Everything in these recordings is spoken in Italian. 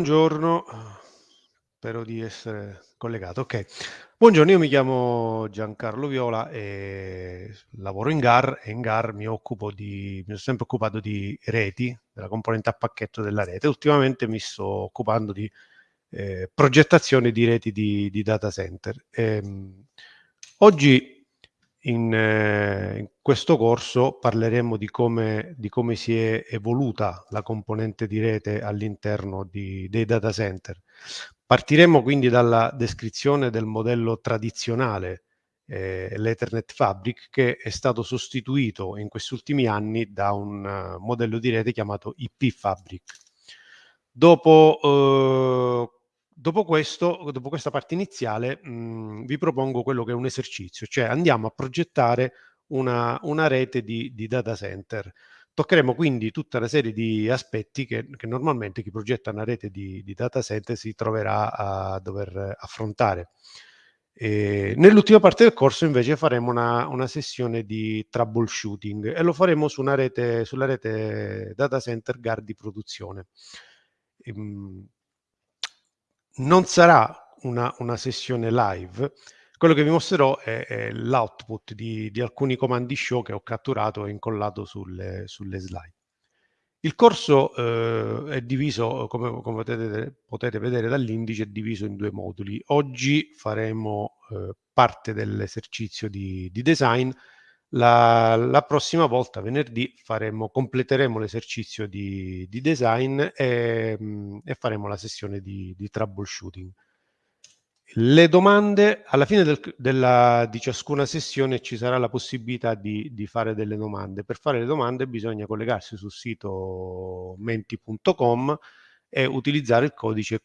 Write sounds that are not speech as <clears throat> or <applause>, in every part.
Buongiorno, spero di essere collegato. Ok, buongiorno, io mi chiamo Giancarlo Viola e lavoro in GAR e in GAR mi occupo di, mi sono sempre occupato di reti, della componente a pacchetto della rete. Ultimamente mi sto occupando di eh, progettazione di reti di, di data center. E, ehm, oggi in, eh, in, questo corso parleremo di come, di come, si è evoluta la componente di rete all'interno dei data center. Partiremo quindi dalla descrizione del modello tradizionale, eh, l'Ethernet Fabric, che è stato sostituito in questi ultimi anni da un uh, modello di rete chiamato IP Fabric. Dopo uh, Dopo, questo, dopo questa parte iniziale mh, mhmm, vi propongo quello che è un esercizio, cioè andiamo a progettare una, una rete di, di, data center. Toccheremo quindi tutta una serie di aspetti che, che normalmente chi progetta una rete di, di, data center si troverà a dover affrontare. nell'ultima parte del corso invece faremo una, una, sessione di troubleshooting e lo faremo su rete, sulla rete data center GAR di produzione. Ehm, non sarà una, una sessione live, quello che vi mostrerò è, è l'output di, di, alcuni comandi show che ho catturato e incollato sulle, sulle slide. Il corso eh, è diviso, come, come potete, potete, vedere dall'indice, è diviso in due moduli. Oggi faremo eh, parte dell'esercizio di, di, design, la, la, prossima volta, venerdì, faremo, completeremo l'esercizio di, di, design e, mm, e, faremo la sessione di, di, troubleshooting. Le domande, alla fine del, della, di ciascuna sessione ci sarà la possibilità di, di, fare delle domande. Per fare le domande bisogna collegarsi sul sito menti.com e utilizzare il codice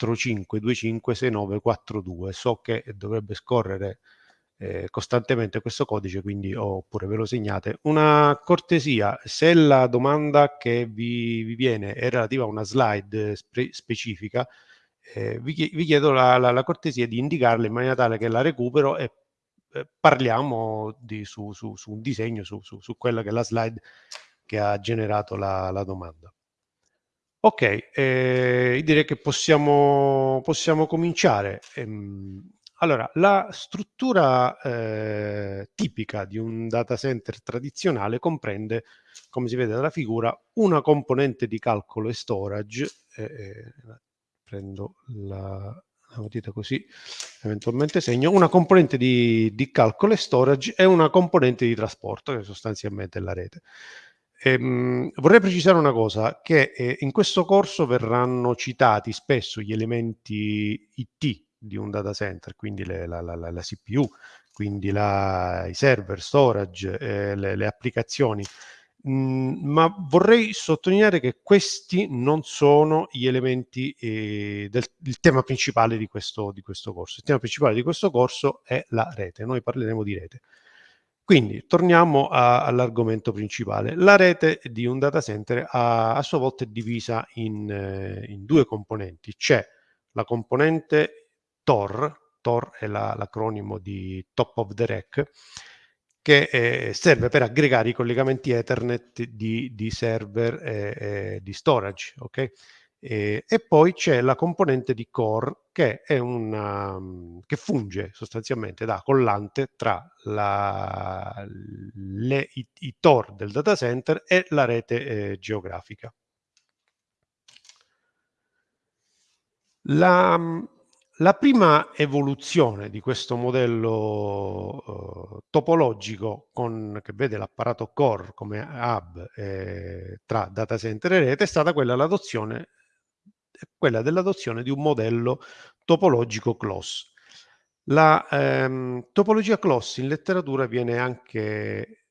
45256942. So che dovrebbe scorrere eh, costantemente questo codice, quindi oppure ve lo segnate. Una cortesia, se la domanda che vi, vi viene è relativa a una slide spe specifica, eh, vi, vi, chiedo la, la, la, cortesia di indicarla in maniera tale che la recupero e eh, parliamo di, su, su, su, un disegno, su, su, quella che è la slide che ha generato la, la domanda. Ok, eh, direi che possiamo, possiamo cominciare. Ehm, allora, la struttura eh, tipica di un data center tradizionale comprende, come si vede dalla figura, una componente di calcolo e storage. Eh, eh, prendo la, la matita così, eventualmente segno, una componente di, di, calcolo e storage e una componente di trasporto, che sostanzialmente è la rete. Ehm, vorrei precisare una cosa, che eh, in questo corso verranno citati spesso gli elementi IT di un data center, quindi le, la, la, la, CPU, quindi i server, storage, eh, le, le, applicazioni. Mm, ma vorrei sottolineare che questi non sono gli elementi eh, del tema principale di questo, di questo corso. Il tema principale di questo corso è la rete, noi parleremo di rete. Quindi torniamo all'argomento principale. La rete di un data center a, a sua volta è divisa in, eh, in due componenti. C'è la componente TOR, TOR è l'acronimo la, di Top of the Rack, che eh, serve per aggregare i collegamenti Ethernet di, di server e di storage. Okay? E, e, poi c'è la componente di core che, una, che funge sostanzialmente da collante tra la, le, i, i, TOR del data center e la rete eh, geografica. La, la prima evoluzione di questo modello uh, topologico con, che vede l'apparato core come hub eh, tra data center e rete è stata quella, l'adozione, quella dell'adozione di un modello topologico close. La ehm, topologia close in letteratura viene anche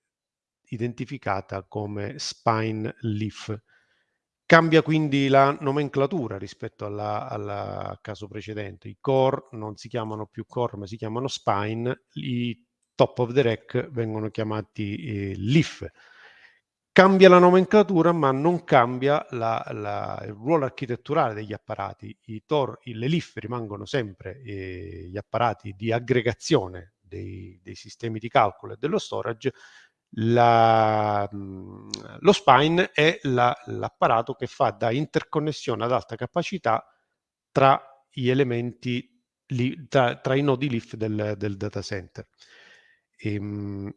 identificata come spine leaf Cambia quindi la nomenclatura rispetto al caso precedente. I core non si chiamano più core, ma si chiamano spine. I top of the rack vengono chiamati eh, leaf. Cambia la nomenclatura, ma non cambia la, la, il ruolo architetturale degli apparati. I TOR, le leaf rimangono sempre eh, gli apparati di aggregazione dei, dei sistemi di calcolo e dello storage, La, lo spine è la, l'apparato che fa da interconnessione ad alta capacità tra gli elementi, li, tra, tra, i nodi leaf del, del data center. Ehm,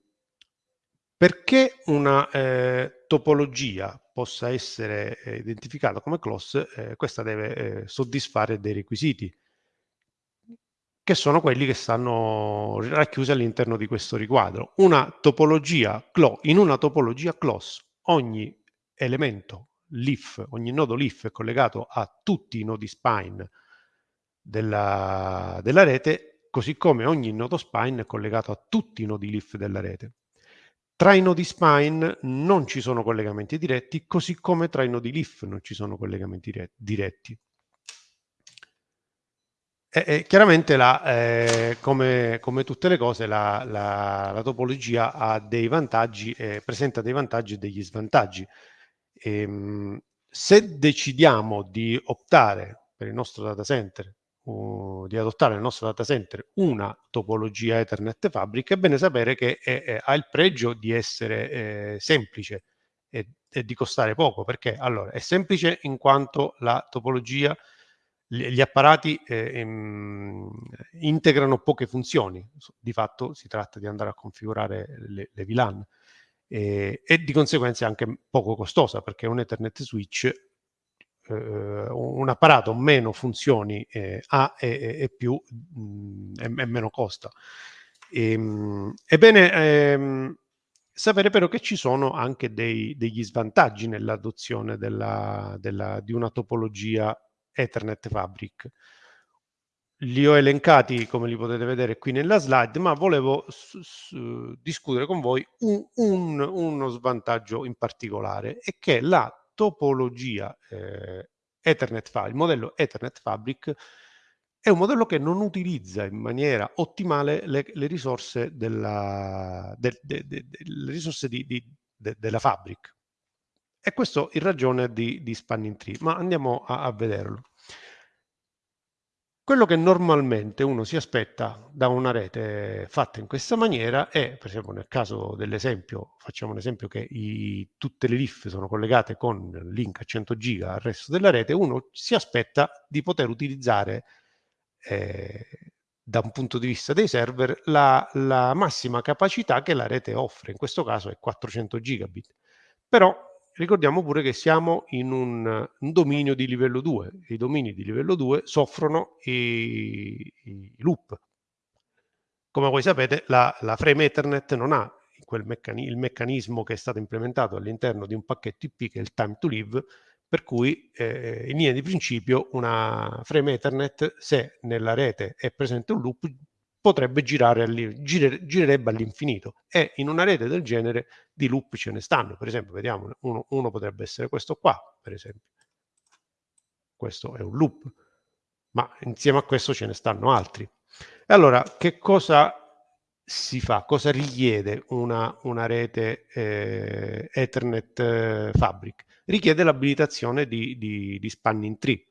perché una eh, topologia possa essere eh, identificata come close, eh, questa deve eh, soddisfare dei requisiti che sono quelli che stanno racchiusi all'interno di questo riquadro. Una topologia in una topologia close ogni elemento leaf, ogni nodo leaf è collegato a tutti i nodi spine della, della rete, così come ogni nodo spine è collegato a tutti i nodi leaf della rete. Tra i nodi spine non ci sono collegamenti diretti, così come tra i nodi leaf non ci sono collegamenti diretti. E, e chiaramente la, eh, come, come, tutte le cose la, la, la topologia ha dei vantaggi, eh, presenta dei vantaggi e degli svantaggi. E, ehm, se decidiamo di optare per il nostro data center, uh, di adottare nel nostro data center una topologia Ethernet Fabric, è bene sapere che è, è, ha il pregio di essere eh, semplice e, e, di costare poco, perché allora è semplice in quanto la topologia gli apparati eh, ehm, integrano poche funzioni, di fatto si tratta di andare a configurare le, le VLAN e, e, di conseguenza è anche poco costosa perché un Ethernet switch, eh, un apparato meno funzioni eh, ha e, e più mh, mm, e, meno costa. Ehm, ebbene, ehm, sapere però che ci sono anche dei, degli svantaggi nell'adozione di una topologia Ethernet Fabric. Li ho elencati, come li potete vedere qui nella slide, ma volevo discutere con voi un, un, uno svantaggio in particolare, e che la topologia eh, Ethernet Fabric, il modello Ethernet Fabric, è un modello che non utilizza in maniera ottimale le, le risorse, della, de, de, de, le risorse di, di, della Fabric. E questo in ragione di, di spanning tree, ma andiamo a, a vederlo. Quello che normalmente uno si aspetta da una rete fatta in questa maniera è, per esempio nel caso dell'esempio, facciamo un esempio che i, tutte le LIF sono collegate con link a 100 giga al resto della rete, uno si aspetta di poter utilizzare eh, da un punto di vista dei server la, la massima capacità che la rete offre, in questo caso è 400 gigabit. Però Ricordiamo pure che siamo in un, un, dominio di livello 2. I domini di livello 2 soffrono i, i loop. Come voi sapete, la, la, frame Ethernet non ha meccani il meccanismo che è stato implementato all'interno di un pacchetto IP che è il time to live, per cui eh, in linea di principio una frame Ethernet, se nella rete è presente un loop, potrebbe girare gire, girerebbe all'infinito. E in una rete del genere di loop ce ne stanno. Per esempio vediamo uno, uno potrebbe essere questo qua per esempio. Questo è un loop ma insieme a questo ce ne stanno altri. E allora che cosa si fa? Cosa richiede una, una rete eh, ethernet eh, fabric? Richiede l'abilitazione di, di, di spanning tree.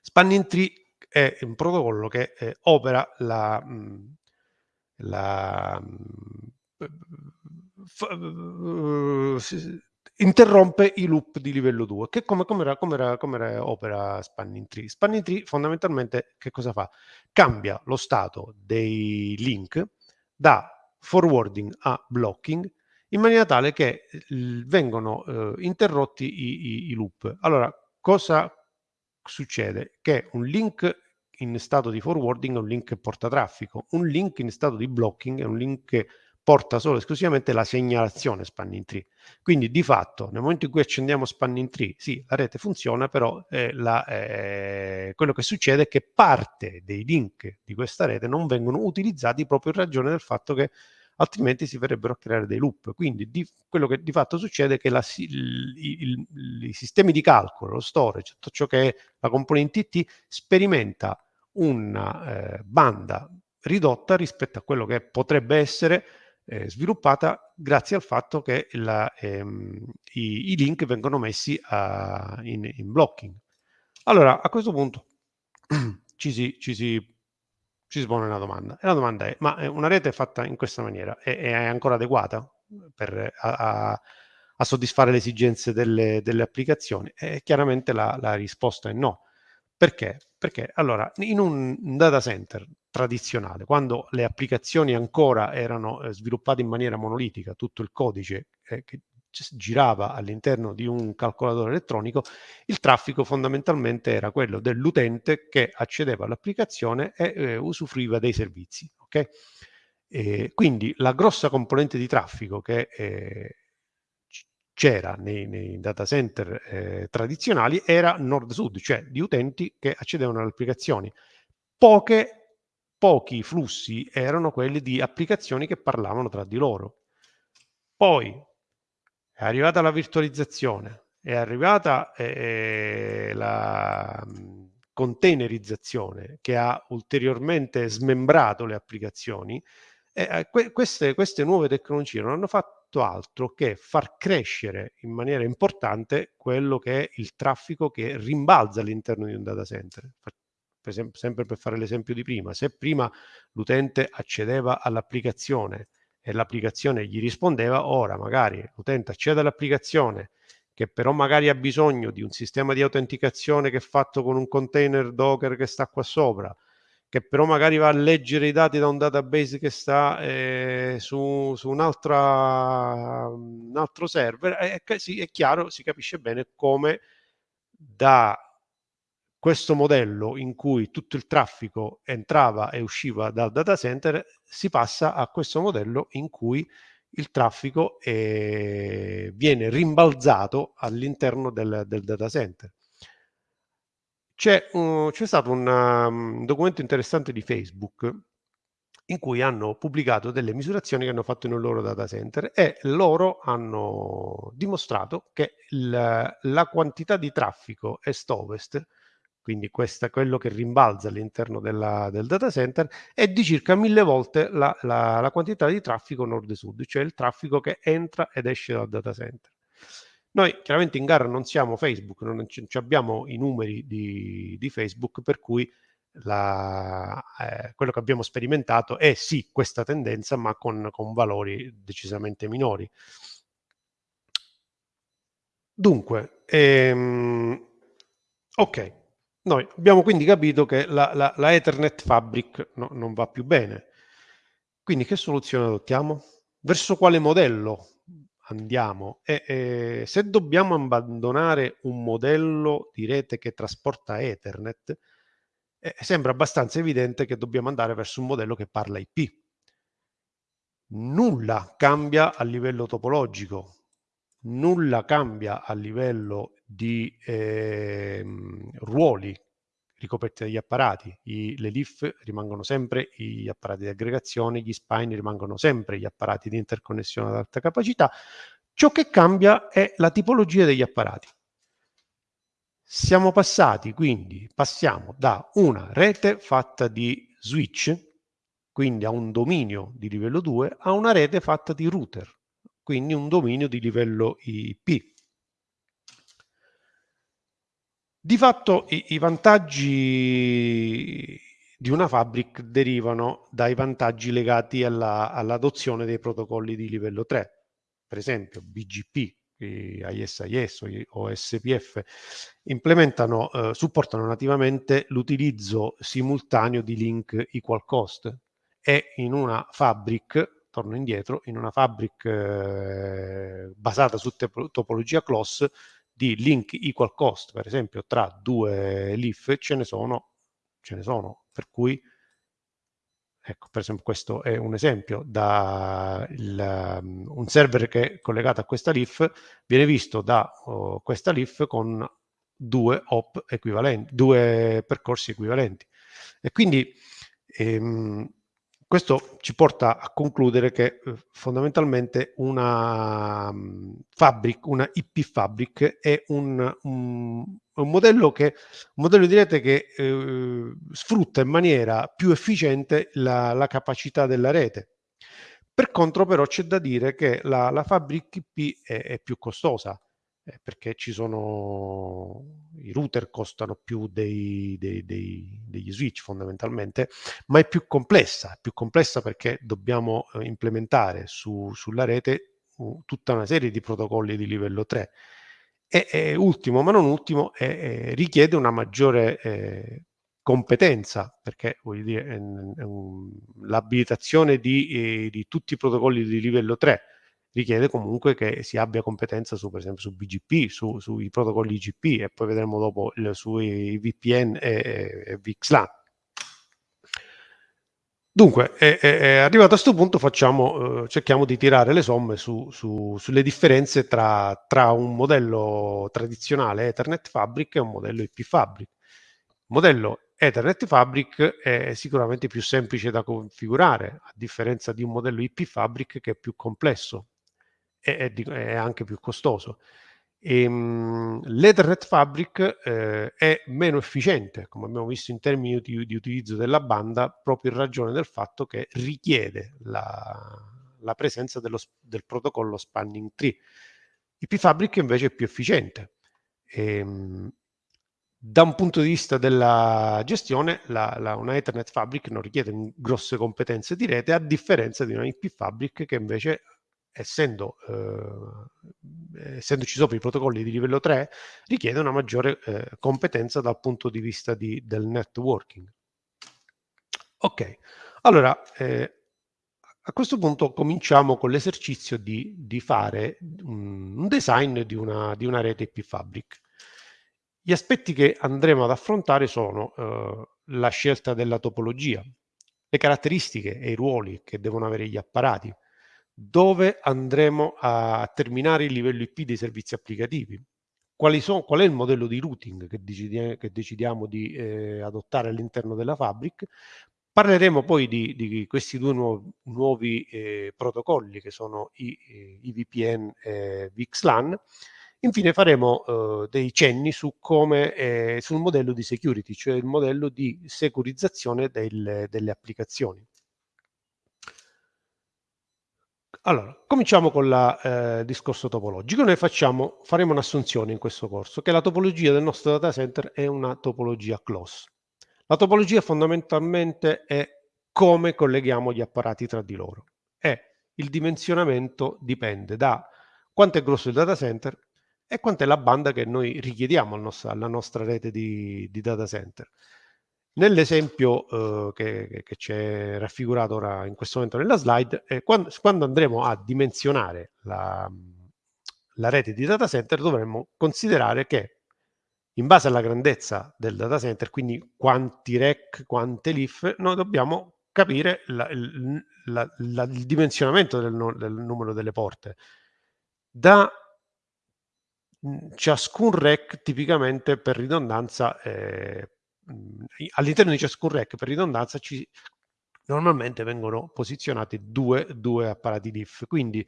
Spanning tree è un protocollo che eh, opera la, mhmm, la mhmm, interrompe i loop di livello 2 che come, come, era, come, era, come era opera Spanning Tree Spanning Tree fondamentalmente che cosa fa? cambia lo stato dei link da forwarding a blocking in maniera tale che vengono eh, interrotti i, i, i loop allora cosa succede? Che un link in stato di forwarding è un link che porta traffico, un link in stato di blocking è un link che porta solo e esclusivamente la segnalazione spanning tree. Quindi di fatto nel momento in cui accendiamo spanning tree, sì, la rete funziona, però eh, la, eh, quello che succede è che parte dei link di questa rete non vengono utilizzati proprio in ragione del fatto che altrimenti si verrebbero a creare dei loop. Quindi di, quello che di fatto succede è che la, il, il, i sistemi di calcolo, lo storage, tutto ciò che è la componente IT, sperimenta una eh, banda ridotta rispetto a quello che potrebbe essere eh, sviluppata grazie al fatto che la, ehm, i, i, link vengono messi a, in, in, blocking. Allora, a questo punto <clears throat> ci si, ci si ci si pone una domanda. E la domanda è, ma una rete fatta in questa maniera è, è ancora adeguata? per, a, a, a, soddisfare le esigenze delle, delle applicazioni? E chiaramente la, la risposta è no. Perché? Perché allora in un data center tradizionale, quando le applicazioni ancora erano eh, sviluppate in maniera monolitica, tutto il codice eh, che girava all'interno di un calcolatore elettronico, il traffico fondamentalmente era quello dell'utente che accedeva all'applicazione e eh, usufruiva dei servizi. Okay? E quindi la grossa componente di traffico che eh, c'era nei, nei, data center eh, tradizionali era nord-sud, cioè di utenti che accedevano alle applicazioni. Poche, pochi flussi erano quelli di applicazioni che parlavano tra di loro. Poi è arrivata la virtualizzazione, è arrivata eh, la mm, containerizzazione che ha ulteriormente smembrato le applicazioni, eh, que queste, queste nuove tecnologie non hanno fatto altro che far crescere in maniera importante quello che è il traffico che rimbalza all'interno di un data center. Per sempre per fare l'esempio di prima, se prima l'utente accedeva all'applicazione e l'applicazione gli rispondeva, ora magari l'utente accede all'applicazione che però magari ha bisogno di un sistema di autenticazione che è fatto con un container Docker che sta qua sopra, che però magari va a leggere i dati da un database che sta eh, su, su un, un, altro server, sì, è chiaro, si capisce bene come da questo modello in cui tutto il traffico entrava e usciva dal data center si passa a questo modello in cui il traffico eh, viene rimbalzato all'interno del, del, data center. C'è, stato un, um, documento interessante di Facebook in cui hanno pubblicato delle misurazioni che hanno fatto nel loro data center e loro hanno dimostrato che il, la quantità di traffico est-ovest quindi questa, quello che rimbalza all'interno del data center, è di circa mille volte la, la, la quantità di traffico nord-sud, cioè il traffico che entra ed esce dal data center. Noi chiaramente in gara non siamo Facebook, non abbiamo i numeri di, di Facebook, per cui la, eh, quello che abbiamo sperimentato è sì questa tendenza, ma con, con valori decisamente minori. Dunque, ehm, ok, noi abbiamo quindi capito che la, la, la Ethernet Fabric no, non va più bene. Quindi che soluzione adottiamo? Verso quale modello andiamo? E, e, se dobbiamo abbandonare un modello di rete che trasporta Ethernet, eh, sembra abbastanza evidente che dobbiamo andare verso un modello che parla IP. Nulla cambia a livello topologico, nulla cambia a livello di eh, ruoli ricoperti dagli apparati. I, le LIF rimangono sempre gli apparati di aggregazione, gli spine rimangono sempre gli apparati di interconnessione ad alta capacità. Ciò che cambia è la tipologia degli apparati. Siamo passati, quindi passiamo da una rete fatta di switch, quindi a un dominio di livello 2, a una rete fatta di router, quindi un dominio di livello IP. Di fatto i, i vantaggi di una fabric derivano dai vantaggi legati all'adozione dei protocolli di livello 3, per esempio BGP, ISIS o SPF, implementano, eh, supportano nativamente l'utilizzo simultaneo di link equal cost. E in una fabric, torno indietro, in una fabric eh, basata su topologia CLOS di link equal cost, per esempio, tra due leaf, ce ne sono, ce ne sono, per cui Ecco, per esempio questo è un esempio, da il, um, un server che è collegato a questa leaf viene visto da oh, questa leaf con due hop equivalenti, due percorsi equivalenti. E quindi ehm, questo ci porta a concludere che eh, fondamentalmente una um, fabric, una IP fabric è un, un, un, modello, che, un modello di rete che eh, sfrutta in maniera più efficiente la, la, capacità della rete. Per contro però c'è da dire che la, la fabric IP è, è più costosa eh, perché ci sono i router costano più dei, dei, dei, degli switch fondamentalmente, ma è più complessa, è più complessa perché dobbiamo eh, implementare su, sulla rete uh, tutta una serie di protocolli di livello 3. E, e ultimo, ma non ultimo, eh, richiede una maggiore eh, competenza, perché l'abilitazione di, eh, di tutti i protocolli di livello 3 richiede comunque che si abbia competenza su, per esempio, su BGP, su, sui protocolli IGP e poi vedremo dopo il, sui VPN e, e VXLAN. Dunque, è, è, arrivato a questo punto facciamo, eh, cerchiamo di tirare le somme su, su, sulle differenze tra, tra, un modello tradizionale Ethernet Fabric e un modello IP Fabric. Il modello Ethernet Fabric è sicuramente più semplice da configurare, a differenza di un modello IP Fabric che è più complesso e è, è anche più costoso. Ehm, L'Ethernet Fabric eh, è meno efficiente, come abbiamo visto in termini di, di, utilizzo della banda, proprio in ragione del fatto che richiede la, la presenza dello, del protocollo Spanning Tree. IP Fabric invece è più efficiente. Ehm, da un punto di vista della gestione, la, la, una Ethernet Fabric non richiede grosse competenze di rete, a differenza di una IP Fabric che invece essendo, eh, essendoci sopra i protocolli di livello 3, richiede una maggiore eh, competenza dal punto di vista di, del networking. Ok, allora eh, a questo punto cominciamo con l'esercizio di, di, fare un, design di una, di una, rete IP Fabric. Gli aspetti che andremo ad affrontare sono eh, la scelta della topologia, le caratteristiche e i ruoli che devono avere gli apparati, dove andremo a terminare il livello IP dei servizi applicativi. Sono, qual è il modello di routing che, decidi, che decidiamo di eh, adottare all'interno della Fabric? Parleremo poi di, di questi due nuovi, nuovi eh, protocolli che sono i, eh, i VPN e VXLAN. Infine faremo eh, dei cenni su come, eh, sul modello di security, cioè il modello di securizzazione del, delle applicazioni. Allora, cominciamo con il eh, discorso topologico. Noi facciamo, faremo un'assunzione in questo corso, che la topologia del nostro data center è una topologia close. La topologia fondamentalmente è come colleghiamo gli apparati tra di loro. E il dimensionamento dipende da quanto è grosso il data center e quanto è la banda che noi richiediamo al nostro, alla nostra rete di, di data center. Nell'esempio eh, che, che c'è raffigurato ora in questo momento nella slide, eh, quando, quando, andremo a dimensionare la, la rete di data center dovremmo considerare che in base alla grandezza del data center, quindi quanti rack, quante leaf, noi dobbiamo capire la, la, il dimensionamento del, del, numero delle porte. Da ciascun rack tipicamente per ridondanza eh, all'interno di ciascun rack per ridondanza ci normalmente vengono posizionati due, due apparati diff quindi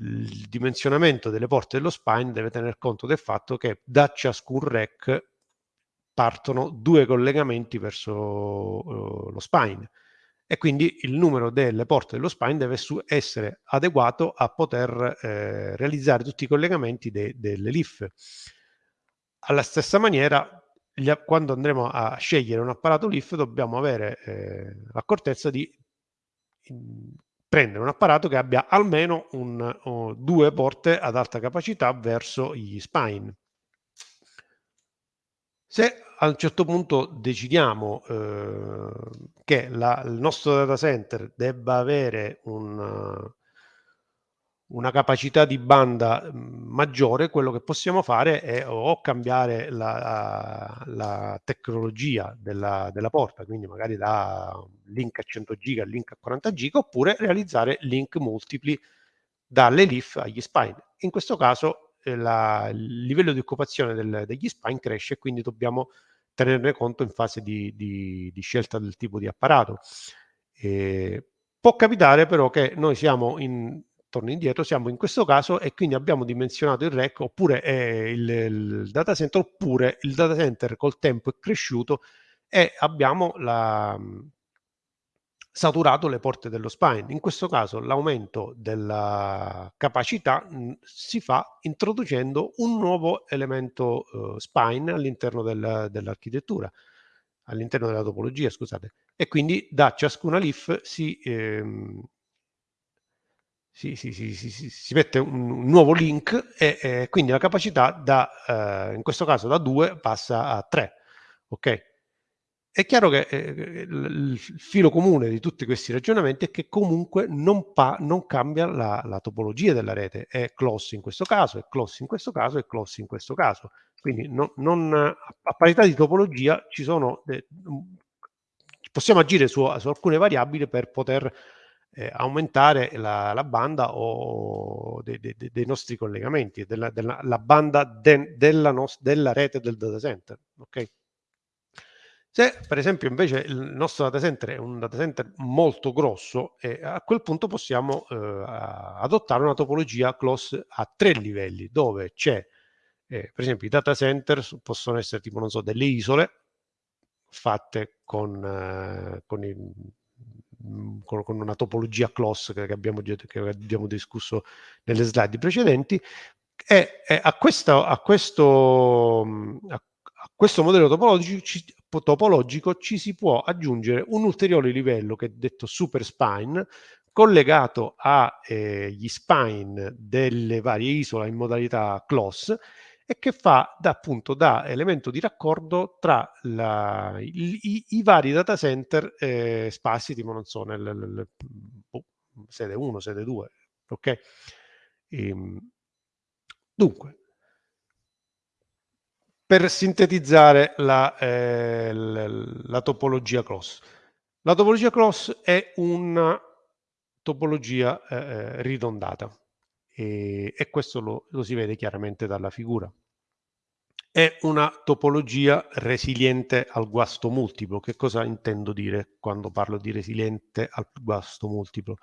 il dimensionamento delle porte dello spine deve tener conto del fatto che da ciascun rack partono due collegamenti verso uh, lo spine e quindi il numero delle porte dello spine deve essere adeguato a poter eh, realizzare tutti i collegamenti de delle leaf. Alla stessa maniera gli, quando andremo a scegliere un apparato LIF dobbiamo avere eh, l'accortezza di in, prendere un apparato che abbia almeno un, o due porte ad alta capacità verso gli spine. Se a un certo punto decidiamo eh, che la, il nostro data center debba avere un, una capacità di banda mhmm, maggiore, quello che possiamo fare è o cambiare la, la tecnologia della, della, porta, quindi magari da link a 100 giga a link a 40 giga, oppure realizzare link multipli dalle leaf agli spine. In questo caso eh, la, il livello di occupazione del, degli spine cresce e quindi dobbiamo tenerne conto in fase di, di, di scelta del tipo di apparato. E può capitare però che noi siamo in, torno indietro, siamo in questo caso e quindi abbiamo dimensionato il rack oppure eh, il, il, data center oppure il data center col tempo è cresciuto e abbiamo la, mhmm, saturato le porte dello spine. In questo caso l'aumento della capacità mhmm, si fa introducendo un nuovo elemento uh, spine all'interno del, dell'architettura, all'interno della topologia, scusate. E quindi da ciascuna leaf si, ehm, si, si, si, si mette un, nuovo link e, e, quindi la capacità da, eh, in questo caso da 2 passa a 3. Ok? È chiaro che eh, il filo comune di tutti questi ragionamenti è che comunque non, non cambia la, la, topologia della rete, è close in questo caso, è close in questo caso, è close in questo caso. Quindi non, non, a parità di topologia ci sono, eh, possiamo agire su, su, alcune variabili per poter eh, aumentare la, la, banda o de, de, de, dei nostri collegamenti, della, della banda della, nos, della rete del data center. Okay? Se per esempio invece il nostro data center è un data center molto grosso, eh, a quel punto possiamo eh, adottare una topologia close a tre livelli, dove c'è, eh, per esempio, i data center possono essere tipo, non so, delle isole fatte con, eh, con, il, con, con, una topologia close che abbiamo, che abbiamo discusso nelle slide precedenti, e, e a, questa, a, questo, a questo modello topologico ci, topologico ci si può aggiungere un ulteriore livello che è detto super spine collegato agli eh, spine delle varie isole in modalità close e che fa da, appunto da elemento di raccordo tra la, i, i, vari data center eh, sparsi, tipo non so, nel, nel, nel oh, sede 1, sede 2, ok? E, ehm, dunque, per sintetizzare la, eh, la topologia cross. La topologia cross è una topologia eh, eh, ridondata e, e questo lo, lo, si vede chiaramente dalla figura. È una topologia resiliente al guasto multiplo. Che cosa intendo dire quando parlo di resiliente al guasto multiplo?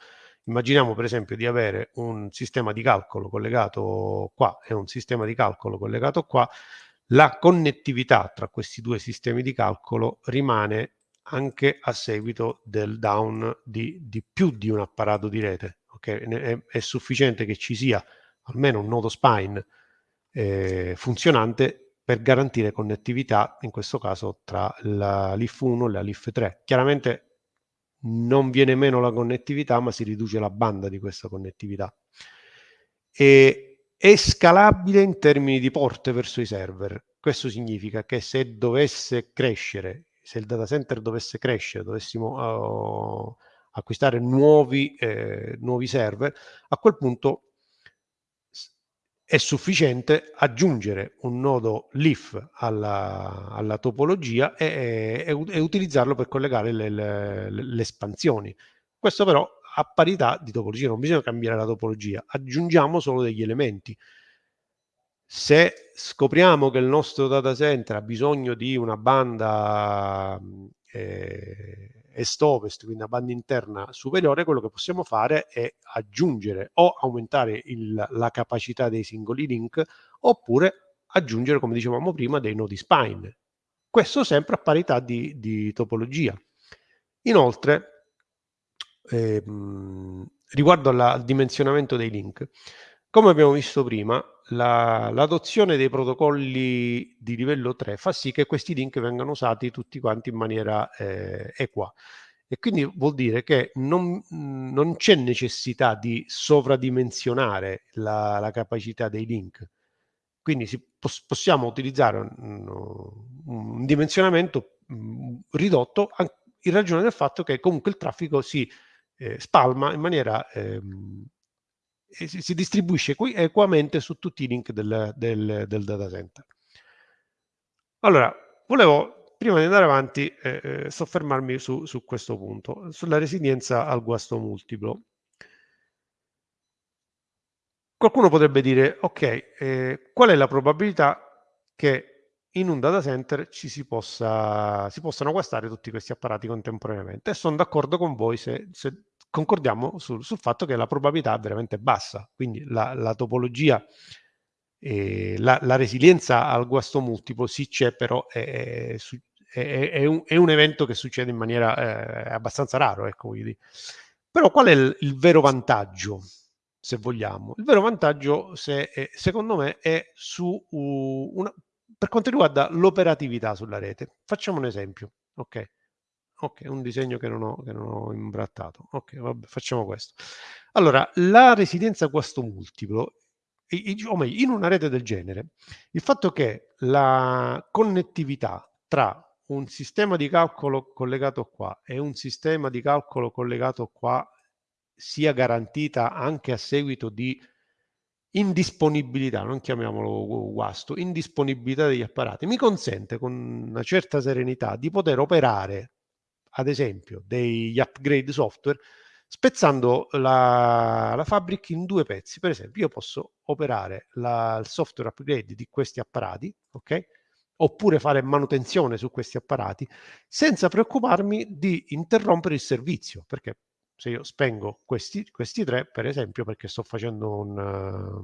Immaginiamo per esempio di avere un sistema di calcolo collegato qua e un sistema di calcolo collegato qua la connettività tra questi due sistemi di calcolo rimane anche a seguito del down di, di più di un apparato di rete. Okay? È, è, sufficiente che ci sia almeno un nodo spine eh, funzionante per garantire connettività, in questo caso tra la LIF 1 e la LIF 3. Chiaramente non viene meno la connettività, ma si riduce la banda di questa connettività. E è scalabile in termini di porte verso i server. Questo significa che se dovesse crescere, se il data center dovesse crescere, dovessimo uh, acquistare nuovi, eh, nuovi server, a quel punto è sufficiente aggiungere un nodo leaf alla, alla topologia e, e, e, utilizzarlo per collegare le, le, le espansioni. Questo però a parità di topologia, non bisogna cambiare la topologia, aggiungiamo solo degli elementi. Se scopriamo che il nostro data center ha bisogno di una banda eh, est-ovest, quindi una banda interna superiore, quello che possiamo fare è aggiungere o aumentare il, la capacità dei singoli link oppure aggiungere, come dicevamo prima, dei nodi spine. Questo sempre a parità di, di topologia. Inoltre, ehm, riguardo alla, al dimensionamento dei link, come abbiamo visto prima, l'adozione la, dei protocolli di livello 3 fa sì che questi link vengano usati tutti quanti in maniera eh, equa. E quindi vuol dire che non, non c'è necessità di sovradimensionare la, la, capacità dei link. Quindi si, possiamo utilizzare un, un dimensionamento mh, ridotto in ragione del fatto che comunque il traffico si eh, spalma in maniera ehm, si, distribuisce equamente su tutti i link del, del, del data center. Allora, volevo prima di andare avanti eh, eh, soffermarmi su, su, questo punto, sulla resilienza al guasto multiplo. Qualcuno potrebbe dire, ok, eh, qual è la probabilità che in un data center ci si, possa, si possano guastare tutti questi apparati contemporaneamente. E sono d'accordo con voi se, se concordiamo sul, sul, fatto che la probabilità è veramente bassa. Quindi la, la topologia, eh, la, la, resilienza al guasto multiplo sì c'è, però è, è, è, un, è, un, evento che succede in maniera eh, abbastanza raro. Ecco, quindi. Però qual è il, il, vero vantaggio? se vogliamo. Il vero vantaggio, se, secondo me, è su una, per quanto riguarda l'operatività sulla rete. Facciamo un esempio, ok? Ok, un disegno che non ho, che non ho imbrattato. Ok, vabbè, facciamo questo. Allora, la residenza questo multiplo, o meglio, in una rete del genere, il fatto che la connettività tra un sistema di calcolo collegato qua e un sistema di calcolo collegato qua sia garantita anche a seguito di indisponibilità, non chiamiamolo guasto, indisponibilità degli apparati, mi consente con una certa serenità di poter operare, ad esempio, degli upgrade software spezzando la, la fabric in due pezzi. Per esempio, io posso operare la, il software upgrade di questi apparati, ok? Oppure fare manutenzione su questi apparati senza preoccuparmi di interrompere il servizio, perché se io spengo questi, questi tre, per esempio, perché sto facendo un, uh,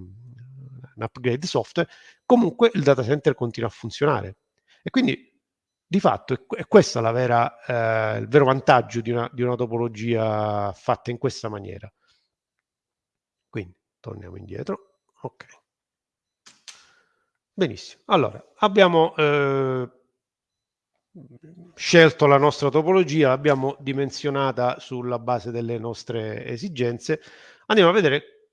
un upgrade software, comunque il data center continua a funzionare. E quindi di fatto è, questo vera, eh, il vero vantaggio di una, di una topologia fatta in questa maniera. Quindi torniamo indietro. Ok. Benissimo. Allora, abbiamo eh, scelto la nostra topologia, l'abbiamo dimensionata sulla base delle nostre esigenze. Andiamo a vedere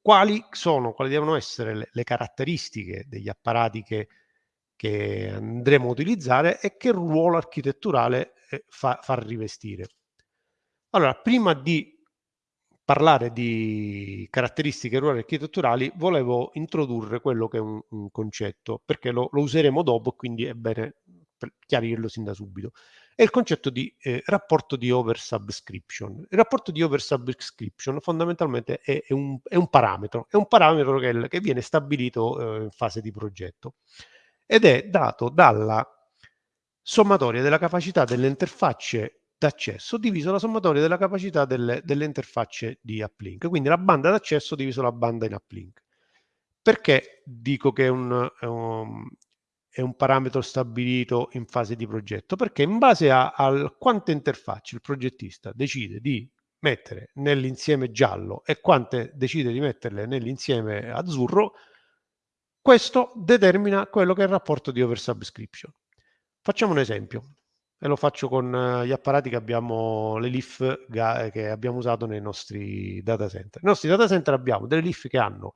quali sono, quali devono essere le, le caratteristiche degli apparati che che andremo a utilizzare e che ruolo architetturale eh, fa, fa rivestire. Allora, prima di parlare di caratteristiche e ruoli architetturali, volevo introdurre quello che è un, un concetto, perché lo, lo, useremo dopo, quindi è bene chiarirlo sin da subito. È il concetto di eh, rapporto di oversubscription. Il rapporto di oversubscription fondamentalmente è, è, un, è un, parametro, è un parametro che, che viene stabilito eh, in fase di progetto ed è dato dalla sommatoria della capacità delle interfacce d'accesso diviso la sommatoria della capacità delle, delle interfacce di uplink. Quindi la banda d'accesso diviso la banda in uplink. Perché dico che è un, è un, è un parametro stabilito in fase di progetto? Perché in base a, a quante interfacce il progettista decide di mettere nell'insieme giallo e quante decide di metterle nell'insieme azzurro, questo determina quello che è il rapporto di oversubscription. Facciamo un esempio e lo faccio con eh, gli apparati che abbiamo, le eh, che abbiamo usato nei nostri data center. Nei nostri data center abbiamo delle LIF che hanno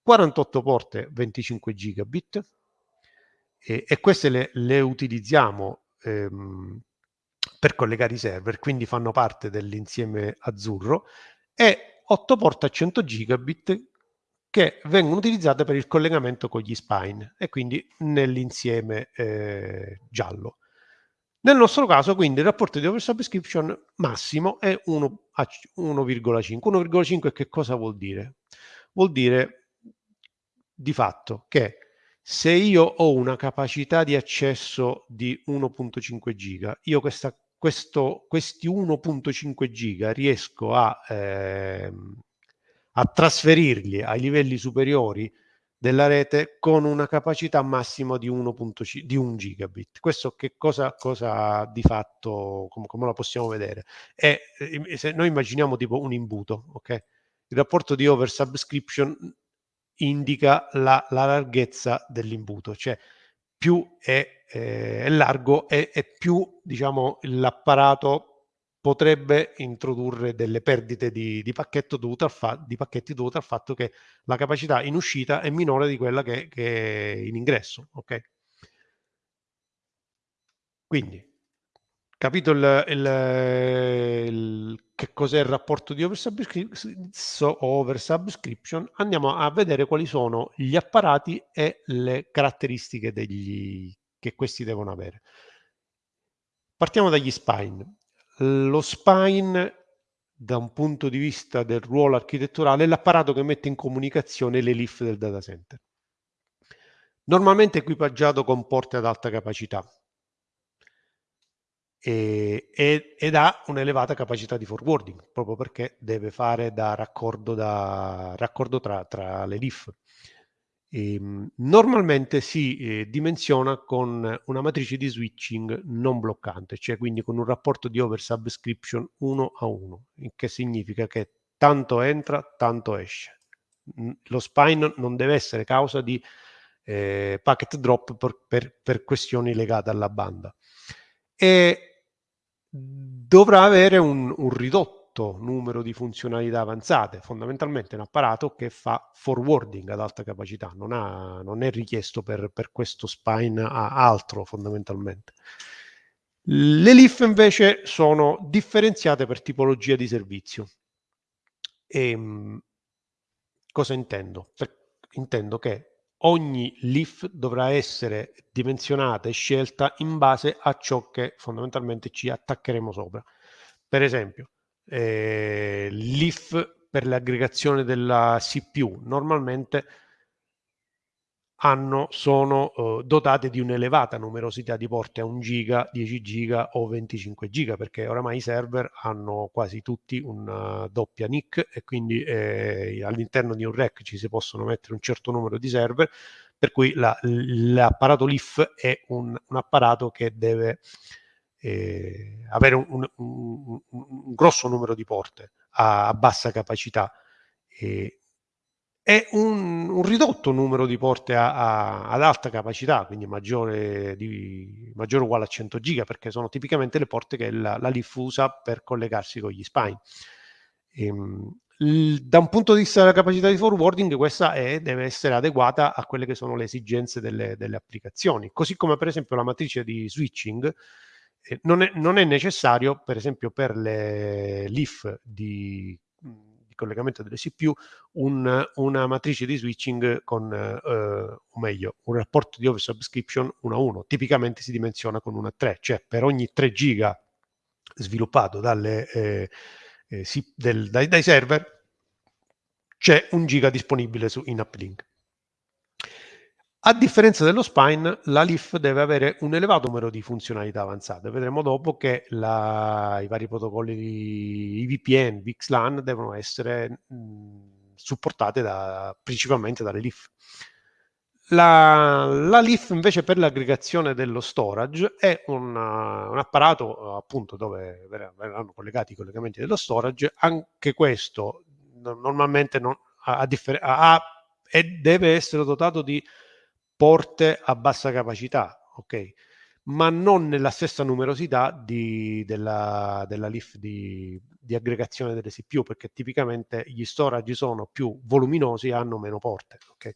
48 porte 25 gigabit e, e queste le, le utilizziamo ehm, per collegare i server, quindi fanno parte dell'insieme azzurro e 8 porte a 100 gigabit che vengono utilizzate per il collegamento con gli spine e quindi nell'insieme eh, giallo. Nel nostro caso, quindi, il rapporto di oversubscription massimo è 1,5. 1,5 che cosa vuol dire? Vuol dire di fatto che se io ho una capacità di accesso di 1.5 giga, io questa, questo, questi 1.5 giga riesco a eh, a trasferirli ai livelli superiori della rete con una capacità massima di 1.5 di 1 gigabit. Questo che cosa, cosa di fatto, come, come la possiamo vedere? È, eh, se noi immaginiamo tipo un imbuto, ok? Il rapporto di oversubscription indica la, la larghezza dell'imbuto, cioè più è, eh, è largo e più diciamo l'apparato potrebbe introdurre delle perdite di, di, al di pacchetti dovute al fatto che la capacità in uscita è minore di quella che, che è in ingresso. Ok? Quindi, capito il, il, il, che cos'è il rapporto di oversubscription, andiamo a vedere quali sono gli apparati e le caratteristiche degli, che questi devono avere. Partiamo dagli spine. Lo spine, da un punto di vista del ruolo architetturale, è l'apparato che mette in comunicazione le LIF del data center. Normalmente equipaggiato con porte ad alta capacità e, ed ha un'elevata capacità di forwarding, proprio perché deve fare da raccordo, da, raccordo tra, tra le LIF. Ehm, normalmente si eh, dimensiona con una matrice di switching non bloccante, cioè quindi con un rapporto di oversubscription 1 a 1, il che significa che tanto entra, tanto esce. Lo spine non deve essere causa di eh, packet drop per, per, per, questioni legate alla banda. E dovrà avere un, un ridotto numero di funzionalità avanzate, fondamentalmente un apparato che fa forwarding ad alta capacità, non, ha, non è richiesto per, per questo spine a altro fondamentalmente. Le LIF invece sono differenziate per tipologia di servizio. E, ehm, cosa intendo? Per, intendo che ogni LIF dovrà essere dimensionata e scelta in base a ciò che fondamentalmente ci attaccheremo sopra. Per esempio, eh, l'IF per l'aggregazione della CPU normalmente hanno, sono uh, dotate di un'elevata numerosità di porte a 1 giga, 10 giga o 25 giga perché oramai i server hanno quasi tutti una doppia NIC e quindi eh, all'interno di un rack ci si possono mettere un certo numero di server per cui la, l'apparato LIF è un, un apparato che deve eh, avere un, un, un, grosso numero di porte a, a bassa capacità e e un, un, ridotto numero di porte a, a, ad alta capacità, quindi maggiore, di, maggiore uguale a 100 giga, perché sono tipicamente le porte che la, la LIF usa per collegarsi con gli spine. Ehm, da un punto di vista della capacità di forwarding, questa è, deve essere adeguata a quelle che sono le esigenze delle, delle applicazioni, così come per esempio la matrice di switching. Non, è, non è necessario, per esempio, per le LIF di di collegamento delle CPU un, una matrice di switching con, eh, o meglio, un rapporto di oversubscription 1 a 1. Tipicamente si dimensiona con 1 a 3, cioè per ogni 3 giga sviluppato dalle, eh, eh, del, dai, dai server c'è un giga disponibile su in uplink. A differenza dello spine, la LIF deve avere un elevato numero di funzionalità avanzate. Vedremo dopo che la, i vari protocolli di IVPN, VXLAN devono essere mh, supportati da, principalmente dalle LIF. La, la, LIF invece per l'aggregazione dello storage è un, un apparato appunto dove verranno collegati i collegamenti dello storage. Anche questo normalmente non, ha, ha, ha, deve essere dotato di porte a bassa capacità, ok? Ma non nella stessa numerosità di, della, della LIF di, di, aggregazione delle CPU, perché tipicamente gli storage sono più voluminosi e hanno meno porte, ok?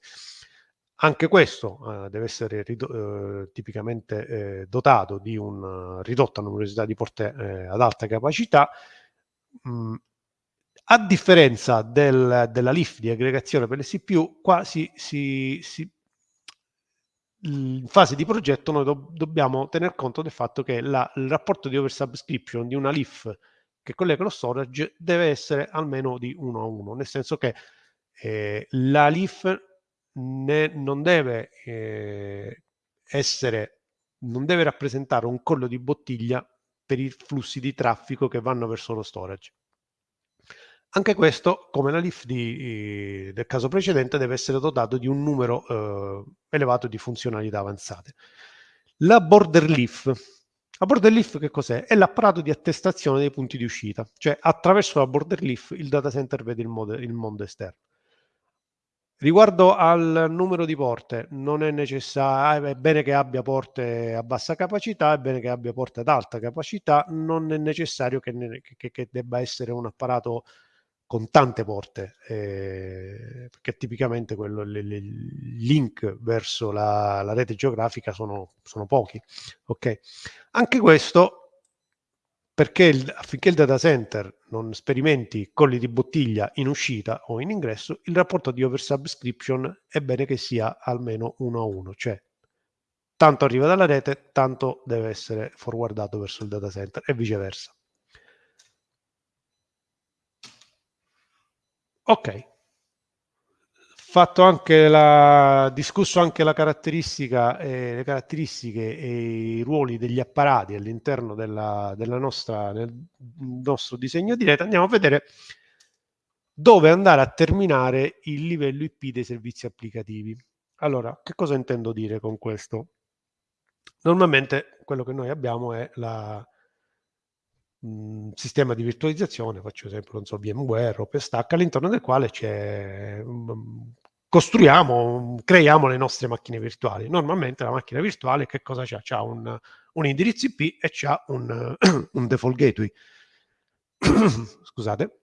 Anche questo eh, deve essere eh, tipicamente eh, dotato di una ridotta numerosità di porte eh, ad alta capacità. Mm, a differenza del, della LIF di aggregazione per le CPU, qua si, si, si in fase di progetto noi do dobbiamo tener conto del fatto che la, il rapporto di oversubscription di una LIF che collega lo storage deve essere almeno di 1 a 1, nel senso che eh, la LIF ne, non deve eh, essere, non deve rappresentare un collo di bottiglia per i flussi di traffico che vanno verso lo storage. Anche questo, come la LIF di, del caso precedente, deve essere dotato di un numero eh, elevato di funzionalità avanzate. La border leaf. La border leaf che cos'è? È l'apparato di attestazione dei punti di uscita, cioè attraverso la border leaf il data center vede il, mod- il mondo esterno. Riguardo al numero di porte, non è necessario, è bene che abbia porte a bassa capacità, è bene che abbia porte ad alta capacità, non è necessario che, ne, che, che debba essere un apparato con tante porte, eh, perché tipicamente quello, le, le, link verso la, la rete geografica sono, sono, pochi. Okay? Anche questo perché il, affinché il data center non sperimenti colli di bottiglia in uscita o in ingresso, il rapporto di oversubscription è bene che sia almeno uno a uno, cioè tanto arriva dalla rete, tanto deve essere forwardato verso il data center e viceversa. Ok. Fatto anche la, discusso anche la caratteristica, eh, le caratteristiche e i ruoli degli apparati all'interno della, della nostra, nel nostro disegno di rete, andiamo a vedere dove andare a terminare il livello IP dei servizi applicativi. Allora, che cosa intendo dire con questo? Normalmente quello che noi abbiamo è la, mh, sistema di virtualizzazione, faccio esempio, non so, VMware, OpenStack, all'interno del quale c'è, mh, costruiamo, creiamo le nostre macchine virtuali. Normalmente la macchina virtuale che cosa c'ha? C'ha un, un indirizzo IP e c'ha un, <clears throat> un default gateway. <clears throat> Scusate.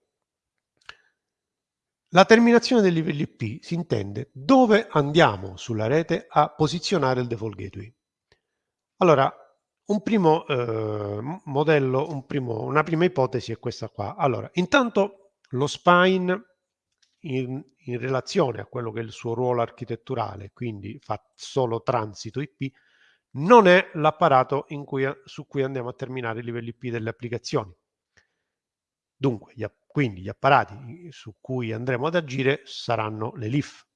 La terminazione del livello IP si intende dove andiamo sulla rete a posizionare il default gateway. Allora, un primo eh, modello, un primo, una prima ipotesi è questa qua. Allora, intanto lo spine in, in, relazione a quello che è il suo ruolo architetturale, quindi fa solo transito IP, non è l'apparato su cui andiamo a terminare i livelli IP delle applicazioni. Dunque, gli, quindi gli apparati su cui andremo ad agire saranno le LIF.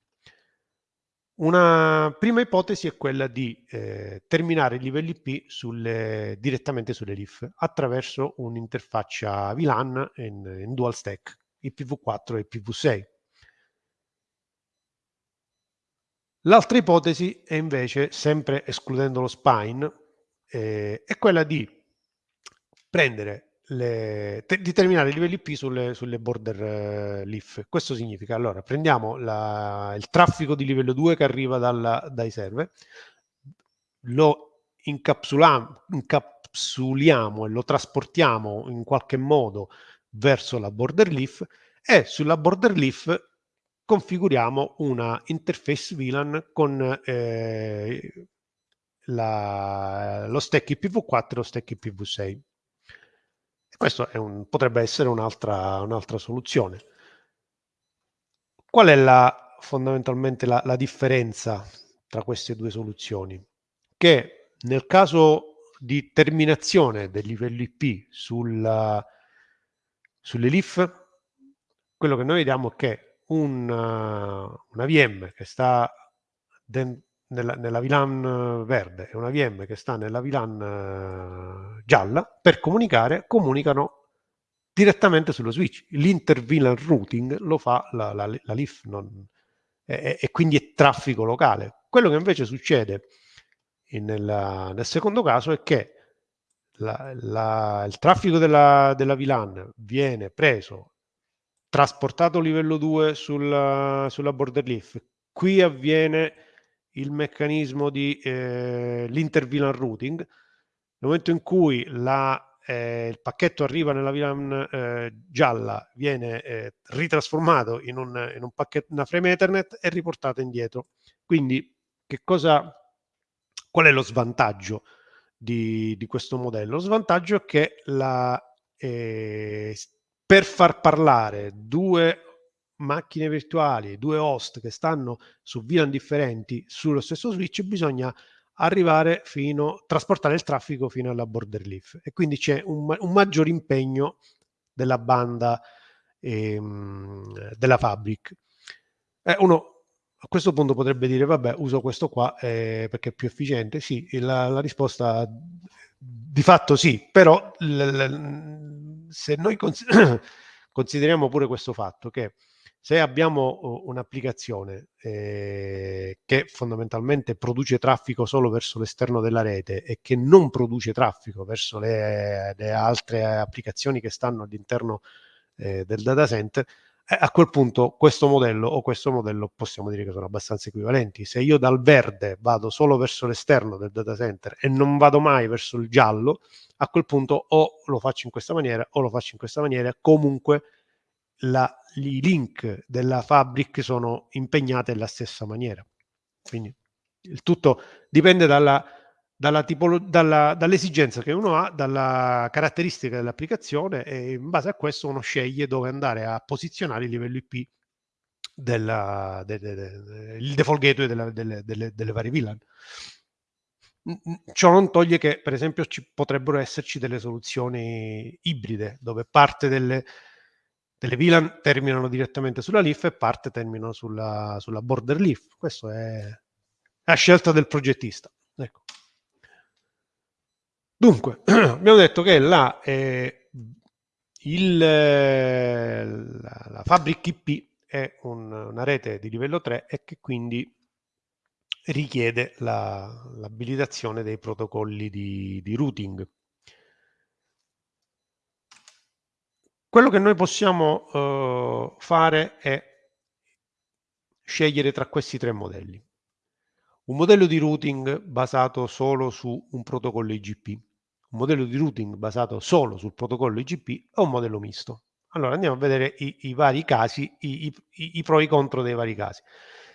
Una prima ipotesi è quella di eh, terminare i livelli IP sulle, direttamente sulle LIF attraverso un'interfaccia VLAN in, in dual stack, IPv4 e IPv6. L'altra ipotesi è invece, sempre escludendo lo spine, eh, è quella di prendere le, te, di terminare i livelli IP sulle, sulle border uh, leaf. Questo significa, allora, prendiamo la, il traffico di livello 2 che arriva dalla, dai server, lo incapsuliamo e lo trasportiamo in qualche modo verso la border leaf e sulla border leaf configuriamo una interface VLAN con eh, la, lo stack IPv4 e lo stack IPv6. Questo un, potrebbe essere un'altra, un'altra soluzione. Qual è la, fondamentalmente la, la differenza tra queste due soluzioni? Che nel caso di terminazione del livello IP sulla, sulle LIF, quello che noi vediamo è che una, una VM che sta nella, nella VLAN verde e una VM che sta nella VLAN uh, gialla, per comunicare, comunicano direttamente sullo switch. L'inter-VLAN routing lo fa la, la, la LIF non, e, e, quindi è traffico locale. Quello che invece succede in, nella, nel secondo caso è che la, la, il traffico della, della VLAN viene preso trasportato livello 2 sulla, sulla border leaf. Qui avviene il meccanismo di eh, l'inter-VLAN routing. Nel momento in cui la, eh, il pacchetto arriva nella VLAN eh, gialla, viene eh, ritrasformato in, un, in un pacchetto, una frame Ethernet e riportato indietro. Quindi, che cosa, qual è lo svantaggio di, di questo modello? Lo svantaggio è che la, eh, per far parlare due macchine virtuali, due host che stanno su VLAN differenti sullo stesso switch, bisogna arrivare fino, a trasportare il traffico fino alla border leaf e quindi c'è un, un maggior impegno della banda ehm, della fabric. Eh, uno a questo punto potrebbe dire vabbè uso questo qua eh, perché è più efficiente. Sì, la, la risposta di fatto sì, però se noi <coughs> consideriamo pure questo fatto che se abbiamo un'applicazione eh, che fondamentalmente produce traffico solo verso l'esterno della rete e che non produce traffico verso le, le altre applicazioni che stanno all'interno eh, del data center, eh, a quel punto questo modello o questo modello possiamo dire che sono abbastanza equivalenti. Se io dal verde vado solo verso l'esterno del data center e non vado mai verso il giallo, a quel punto o lo faccio in questa maniera o lo faccio in questa maniera, comunque la, i link della Fabric sono impegnati alla stessa maniera. Quindi il tutto dipende dall'esigenza che uno ha, dalla caratteristica dell'applicazione e in base a questo uno sceglie dove andare a posizionare il livello IP del de, de, de, il default gateway della, delle, delle, delle varie VLAN. Ciò non toglie che, per esempio, ci potrebbero esserci delle soluzioni ibride, dove parte delle, delle VLAN terminano direttamente sulla leaf e parte terminano sulla, sulla border leaf. Questa è la scelta del progettista. Ecco. Dunque, <clears throat> abbiamo detto che la, eh, il, la, la Fabric IP è un, una rete di livello 3 e che quindi richiede l'abilitazione la, dei protocolli di, di routing. Quello che noi possiamo uh, fare è scegliere tra questi tre modelli. Un modello di routing basato solo su un protocollo IGP. Un modello di routing basato solo sul protocollo IGP è un modello misto. Allora andiamo a vedere i, i vari casi, i, i, i, pro e i contro dei vari casi.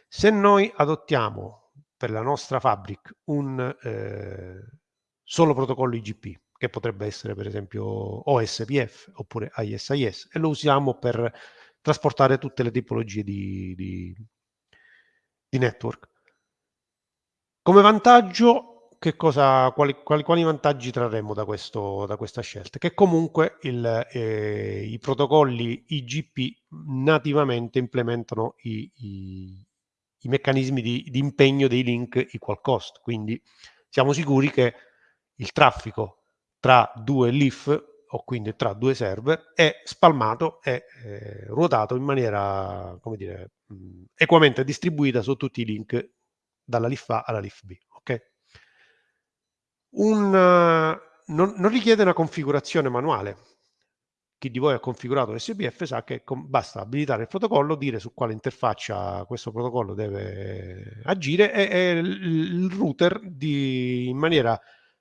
Se noi adottiamo per la nostra fabric un eh, solo protocollo IGP, che potrebbe essere per esempio OSPF oppure ISIS, e lo usiamo per trasportare tutte le tipologie di, di, di network. Come vantaggio, cosa, quali, quali, quali vantaggi trarremo da, questo, da, questa scelta? Che comunque il, eh, i protocolli IGP nativamente implementano i, i, i meccanismi di, di, impegno dei link equal cost, quindi siamo sicuri che il traffico tra due leaf o quindi tra due server è spalmato e eh, ruotato in maniera, come dire, mh, equamente distribuita su tutti i link dalla LIF A alla LIF B. Okay? Un, non, non, richiede una configurazione manuale. Chi di voi ha configurato SPF sa che com- basta abilitare il protocollo, dire su quale interfaccia questo protocollo deve agire e, e il router di, in maniera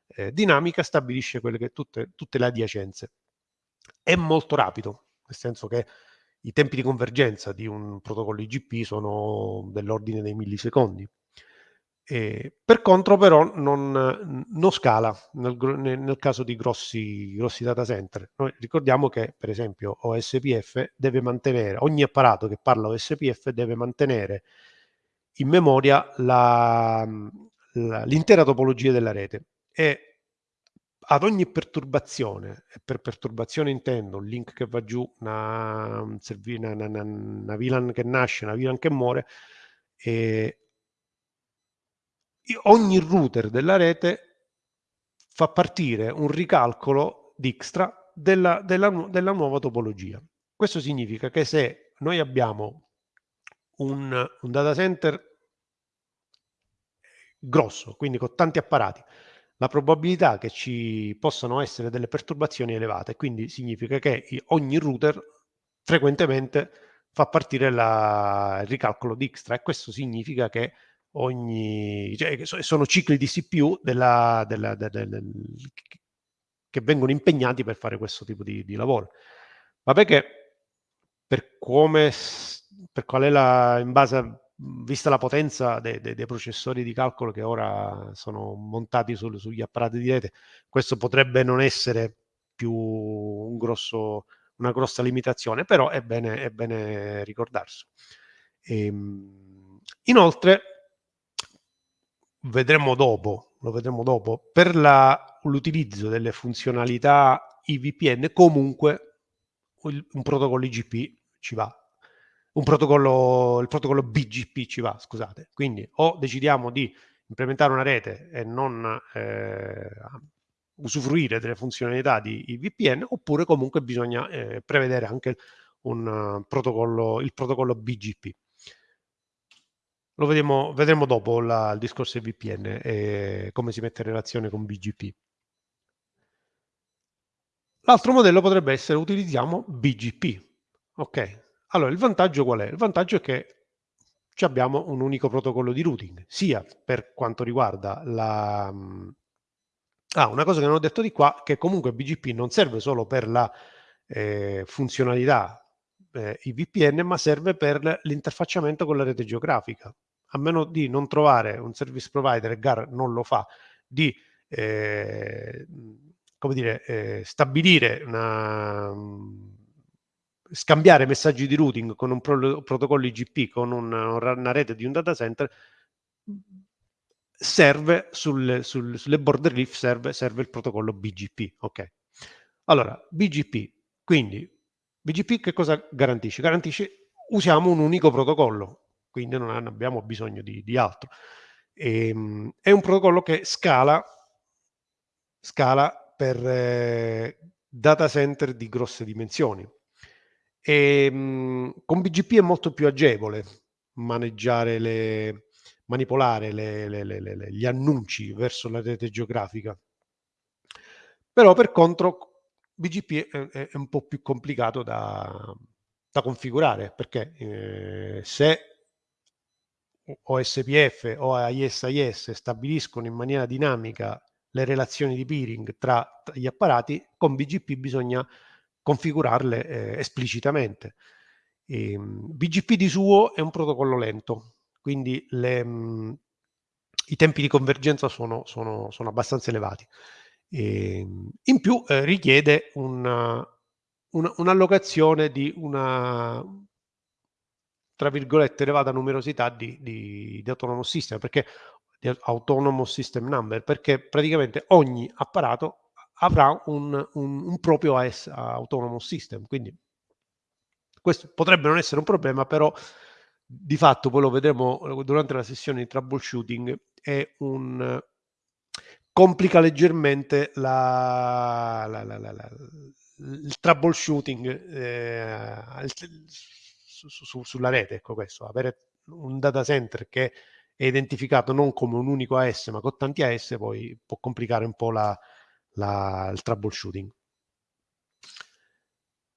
eh, dinamica stabilisce che tutte, tutte le adiacenze. È molto rapido, nel senso che i tempi di convergenza di un protocollo IGP sono dell'ordine dei millisecondi. Eh, per contro però non, non scala nel, nel, caso di grossi, grossi, data center. Noi ricordiamo che per esempio OSPF deve mantenere, ogni apparato che parla OSPF deve mantenere in memoria l'intera topologia della rete e ad ogni perturbazione, e per perturbazione intendo un link che va giù, una, una, una, una VLAN che nasce, una VLAN che muore, ogni router della rete fa partire un ricalcolo Dijkstra della, della, della nuova topologia. Questo significa che se noi abbiamo un, un data center grosso, quindi con tanti apparati, la probabilità che ci possano essere delle perturbazioni è elevata quindi significa che ogni router frequentemente fa partire la, il ricalcolo Dijkstra e questo significa che ogni, cioè, sono cicli di CPU della, della, della, che vengono impegnati per fare questo tipo di, di lavoro. Vabbè che per come, per qual è la, in base a, vista la potenza dei, dei, dei, processori di calcolo che ora sono montati sul, sugli apparati di rete, questo potrebbe non essere più un grosso, una grossa limitazione, però è bene, è bene ricordarsi. E, ehm, inoltre, vedremo dopo, lo vedremo dopo, per l'utilizzo delle funzionalità IVPN comunque un protocollo IGP ci va. Un protocollo, il protocollo BGP ci va, scusate. Quindi o decidiamo di implementare una rete e non eh, usufruire delle funzionalità di IVPN, oppure comunque bisogna eh, prevedere anche un, uh, protocollo, il protocollo BGP. Lo vedremo, vedremo dopo la, il discorso del VPN e come si mette in relazione con BGP. L'altro modello potrebbe essere utilizziamo BGP. Ok, allora il vantaggio qual è? Il vantaggio è che abbiamo un unico protocollo di routing, sia per quanto riguarda la... Ah, una cosa che non ho detto di qua, che comunque BGP non serve solo per la eh, funzionalità eh, i VPN, ma serve per l'interfacciamento con la rete geografica. A meno di non trovare un service provider, e GAR non lo fa, di eh, come dire, eh, stabilire una, scambiare messaggi di routing con un pro protocollo IGP, con un, una rete di un data center, serve sul, sul, sulle border leaf serve, serve il protocollo BGP. Ok. Allora, BGP, quindi BGP che cosa garantisce? Garantisce usiamo un unico protocollo, quindi non abbiamo bisogno di, di altro. E, ehm, è un protocollo che scala, scala per eh, data center di grosse dimensioni. E, mh, con BGP è molto più agevole maneggiare le, manipolare le, le, gli annunci verso la rete geografica. Però per contro BGP è, è un po' più complicato da, da configurare perché eh, se OSPF o ISIS stabiliscono in maniera dinamica le relazioni di peering tra, tra gli apparati, con BGP bisogna configurarle eh, esplicitamente. E, ehm, BGP di suo è un protocollo lento, quindi le, mh, i tempi di convergenza sono, sono, sono abbastanza elevati. E, ehm, in più eh, richiede una, una, un'allocazione di una tra virgolette elevata numerosità di, di, di autonomous system perché di autonomous system number perché praticamente ogni apparato avrà un, un, un proprio AS, autonomous system quindi questo potrebbe non essere un problema però di fatto poi lo vedremo durante la sessione di troubleshooting è un complica leggermente la, la, la, il troubleshooting eh, su, su, sulla rete, ecco questo, avere un data center che è identificato non come un unico AS ma con tanti AS poi può complicare un po' la, la, il troubleshooting.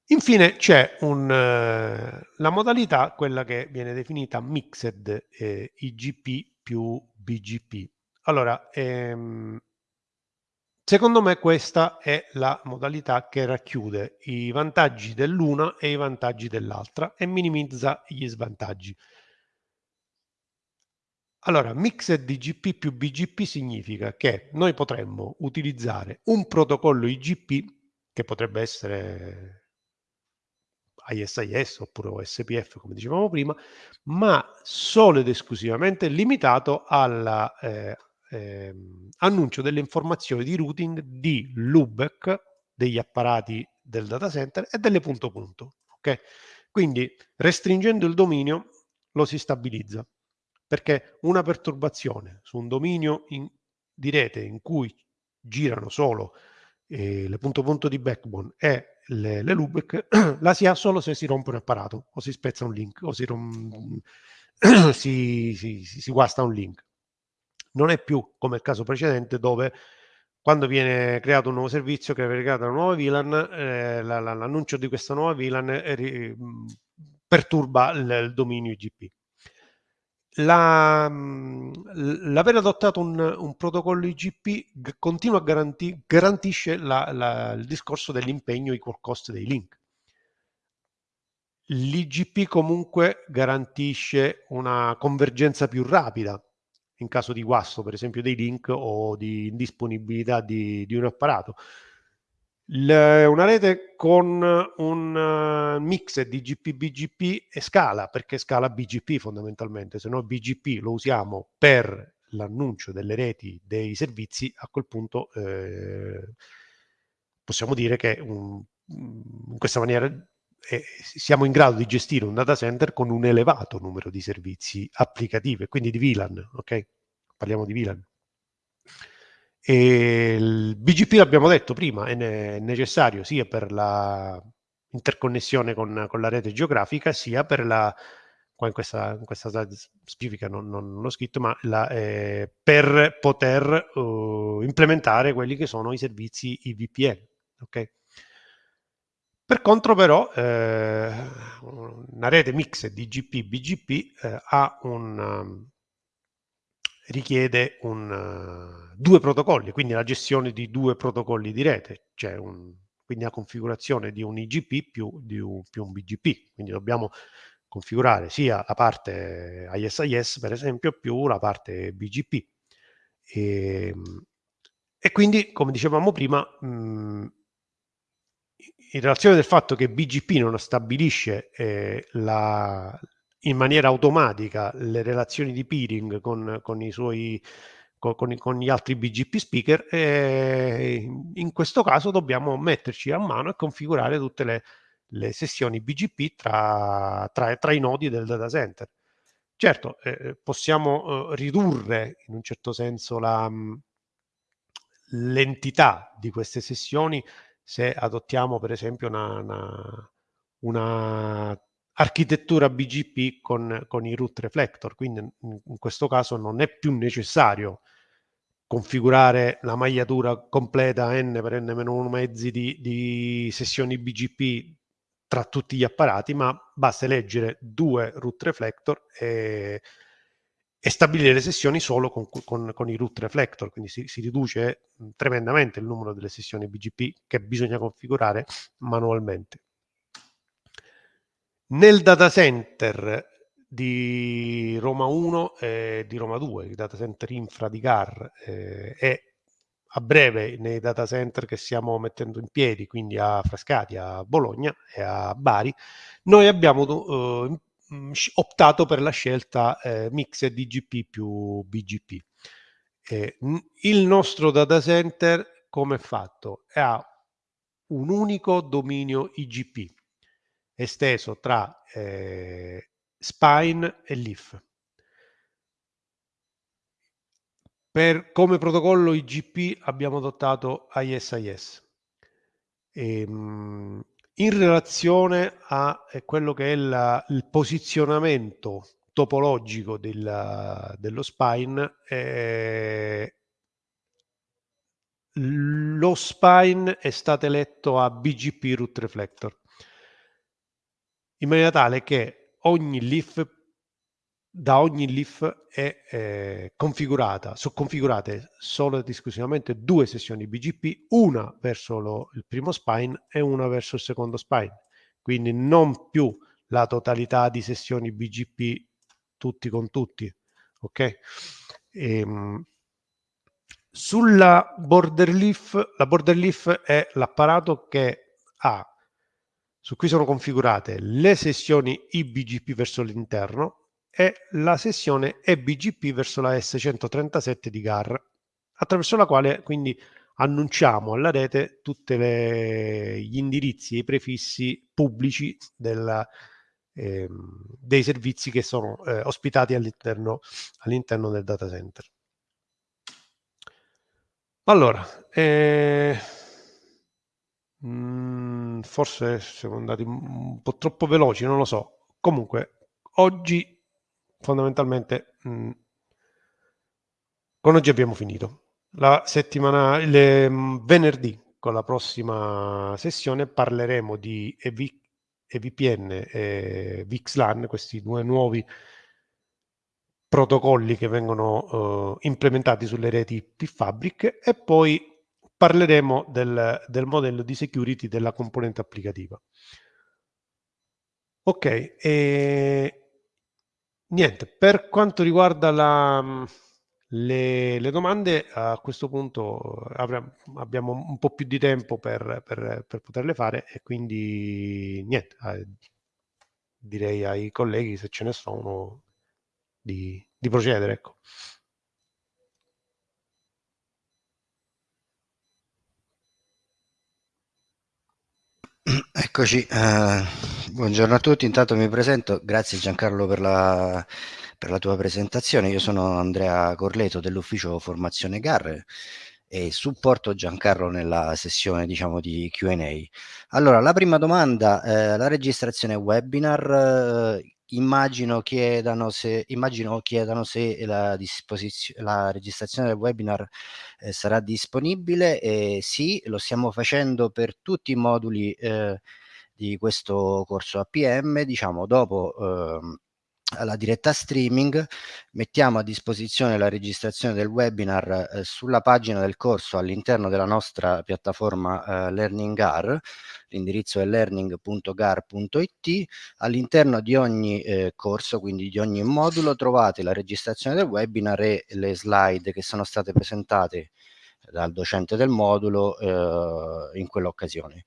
Infine c'è un, eh, la modalità, quella che viene definita Mixed eh, IGP più BGP. Allora, ehm, secondo me questa è la modalità che racchiude i vantaggi dell'una e i vantaggi dell'altra e minimizza gli svantaggi. Allora, Mixed IGP più BGP significa che noi potremmo utilizzare un protocollo IGP che potrebbe essere ISIS oppure OSPF come dicevamo prima, ma solo ed esclusivamente limitato all'annuncio eh, eh, delle informazioni di routing di loopback degli apparati del data center e delle punto punto. Okay? Quindi restringendo il dominio lo si stabilizza perché una perturbazione su un dominio in, di rete in cui girano solo eh, le punto punto di backbone e le, le loopback <clears throat> la si ha solo se si rompe un apparato o si spezza un link o si, rom- <clears throat> si, si, si guasta un link. Non è più come il caso precedente dove quando viene creato un nuovo servizio, che viene creata una nuova VLAN, eh, la, la, l'annuncio di questa nuova VLAN eh, perturba il, il dominio IGP. La, l'aver adottato un, un, protocollo IGP continua a garanti, garantisce la, la, il discorso dell'impegno equal cost dei link. L'IGP comunque garantisce una convergenza più rapida in caso di guasto, per esempio, dei link o di indisponibilità di, di un apparato. Le, una rete con un uh, mix di GP-BGP e scala, perché scala BGP fondamentalmente, se no BGP lo usiamo per l'annuncio delle reti dei servizi, a quel punto eh, possiamo dire che un, in questa maniera eh, siamo in grado di gestire un data center con un elevato numero di servizi applicativi, quindi di VLAN, ok? Parliamo di VLAN. E il BGP l'abbiamo detto prima, è, ne- necessario sia per la interconnessione con, con, la rete geografica, sia per la, qua in questa, in questa slide specifica non, non, non l'ho scritto, ma la, eh, per poter uh, implementare quelli che sono i servizi IVPN. Okay? Per contro però eh, una rete mix di GP-BGP eh, ha un... Richiede un, uh, due protocolli, quindi la gestione di due protocolli di rete, cioè un, quindi la configurazione di un IGP più, di un, più un BGP. Quindi dobbiamo configurare sia la parte ISIS, per esempio, più la parte BGP. E, ehm, e quindi, come dicevamo prima, mh, in relazione del fatto che BGP non stabilisce eh, la, in maniera automatica le relazioni di peering con, con i suoi con, con, gli altri BGP speaker e in questo caso dobbiamo metterci a mano e configurare tutte le, le sessioni BGP tra, tra, tra, i nodi del data center. Certo, eh, possiamo eh, ridurre in un certo senso la, l'entità di queste sessioni se adottiamo per esempio una, una, una architettura BGP con, con i root reflector, quindi in questo caso non è più necessario configurare la magliatura completa n per n-1 mezzi di, di sessioni BGP tra tutti gli apparati, ma basta leggere due root reflector e, e stabilire le sessioni solo con, con, con i root reflector, quindi si, si, riduce tremendamente il numero delle sessioni BGP che bisogna configurare manualmente. Nel data center di Roma 1 e di Roma 2, il data center infra di GAR eh, e a breve nei data center che stiamo mettendo in piedi, quindi a Frascati, a Bologna e a Bari, noi abbiamo eh, optato per la scelta eh, mix DGP più BGP. Eh, il nostro data center come è fatto? Ha un unico dominio IGP esteso tra eh, Spine e Leaf. Per, come protocollo IGP abbiamo adottato ISIS. E, ehm, in relazione a eh, quello che è la, il posizionamento topologico del, dello spine, eh, lo spine è stato eletto a BGP root reflector in maniera tale che ogni leaf da ogni leaf è eh, configurata, sono configurate solo ed esclusivamente due sessioni BGP, una verso lo, il primo spine e una verso il secondo spine. Quindi non più la totalità di sessioni BGP tutti con tutti. Ok? Ehm, sulla border leaf, la border leaf è l'apparato che ha su cui sono configurate le sessioni IBGP verso l'interno è la sessione eBGP verso la S137 di GAR, attraverso la quale quindi annunciamo alla rete tutti gli indirizzi e i prefissi pubblici della, eh, dei servizi che sono eh, ospitati all'interno all del data center. Allora, eh, mm, forse siamo andati un po' troppo veloci, non lo so. Comunque, oggi fondamentalmente mm, con oggi abbiamo finito. La settimana, mh, mm, venerdì, con la prossima sessione, parleremo di EV, EVPN e VXLAN, questi due nuovi protocolli che vengono uh, implementati sulle reti P-Fabric e poi parleremo del, del modello di security della componente applicativa. Ok, e Niente, per quanto riguarda la, le, le, domande, a questo punto avremo, abbiamo un po' più di tempo per, per, per poterle fare e quindi niente, eh, direi ai colleghi se ce ne sono di, di procedere. Ecco. <clears throat> Eccoci, eh, buongiorno a tutti, intanto mi presento, grazie Giancarlo per la, per la tua presentazione, io sono Andrea Corleto dell'ufficio formazione GAR e supporto Giancarlo nella sessione diciamo di Q&A. Allora, la prima domanda, eh, la registrazione webinar, eh, immagino chiedano se, immagino chiedano se la, la registrazione del webinar eh, sarà disponibile e sì, lo stiamo facendo per tutti i moduli eh, di questo corso APM, diciamo dopo eh, alla diretta streaming, mettiamo a disposizione la registrazione del webinar eh, sulla pagina del corso all'interno della nostra piattaforma eh, LearningGar, l'indirizzo è learning.gar.it, all'interno di ogni eh, corso, quindi di ogni modulo, trovate la registrazione del webinar e le slide che sono state presentate dal docente del modulo eh, in quell'occasione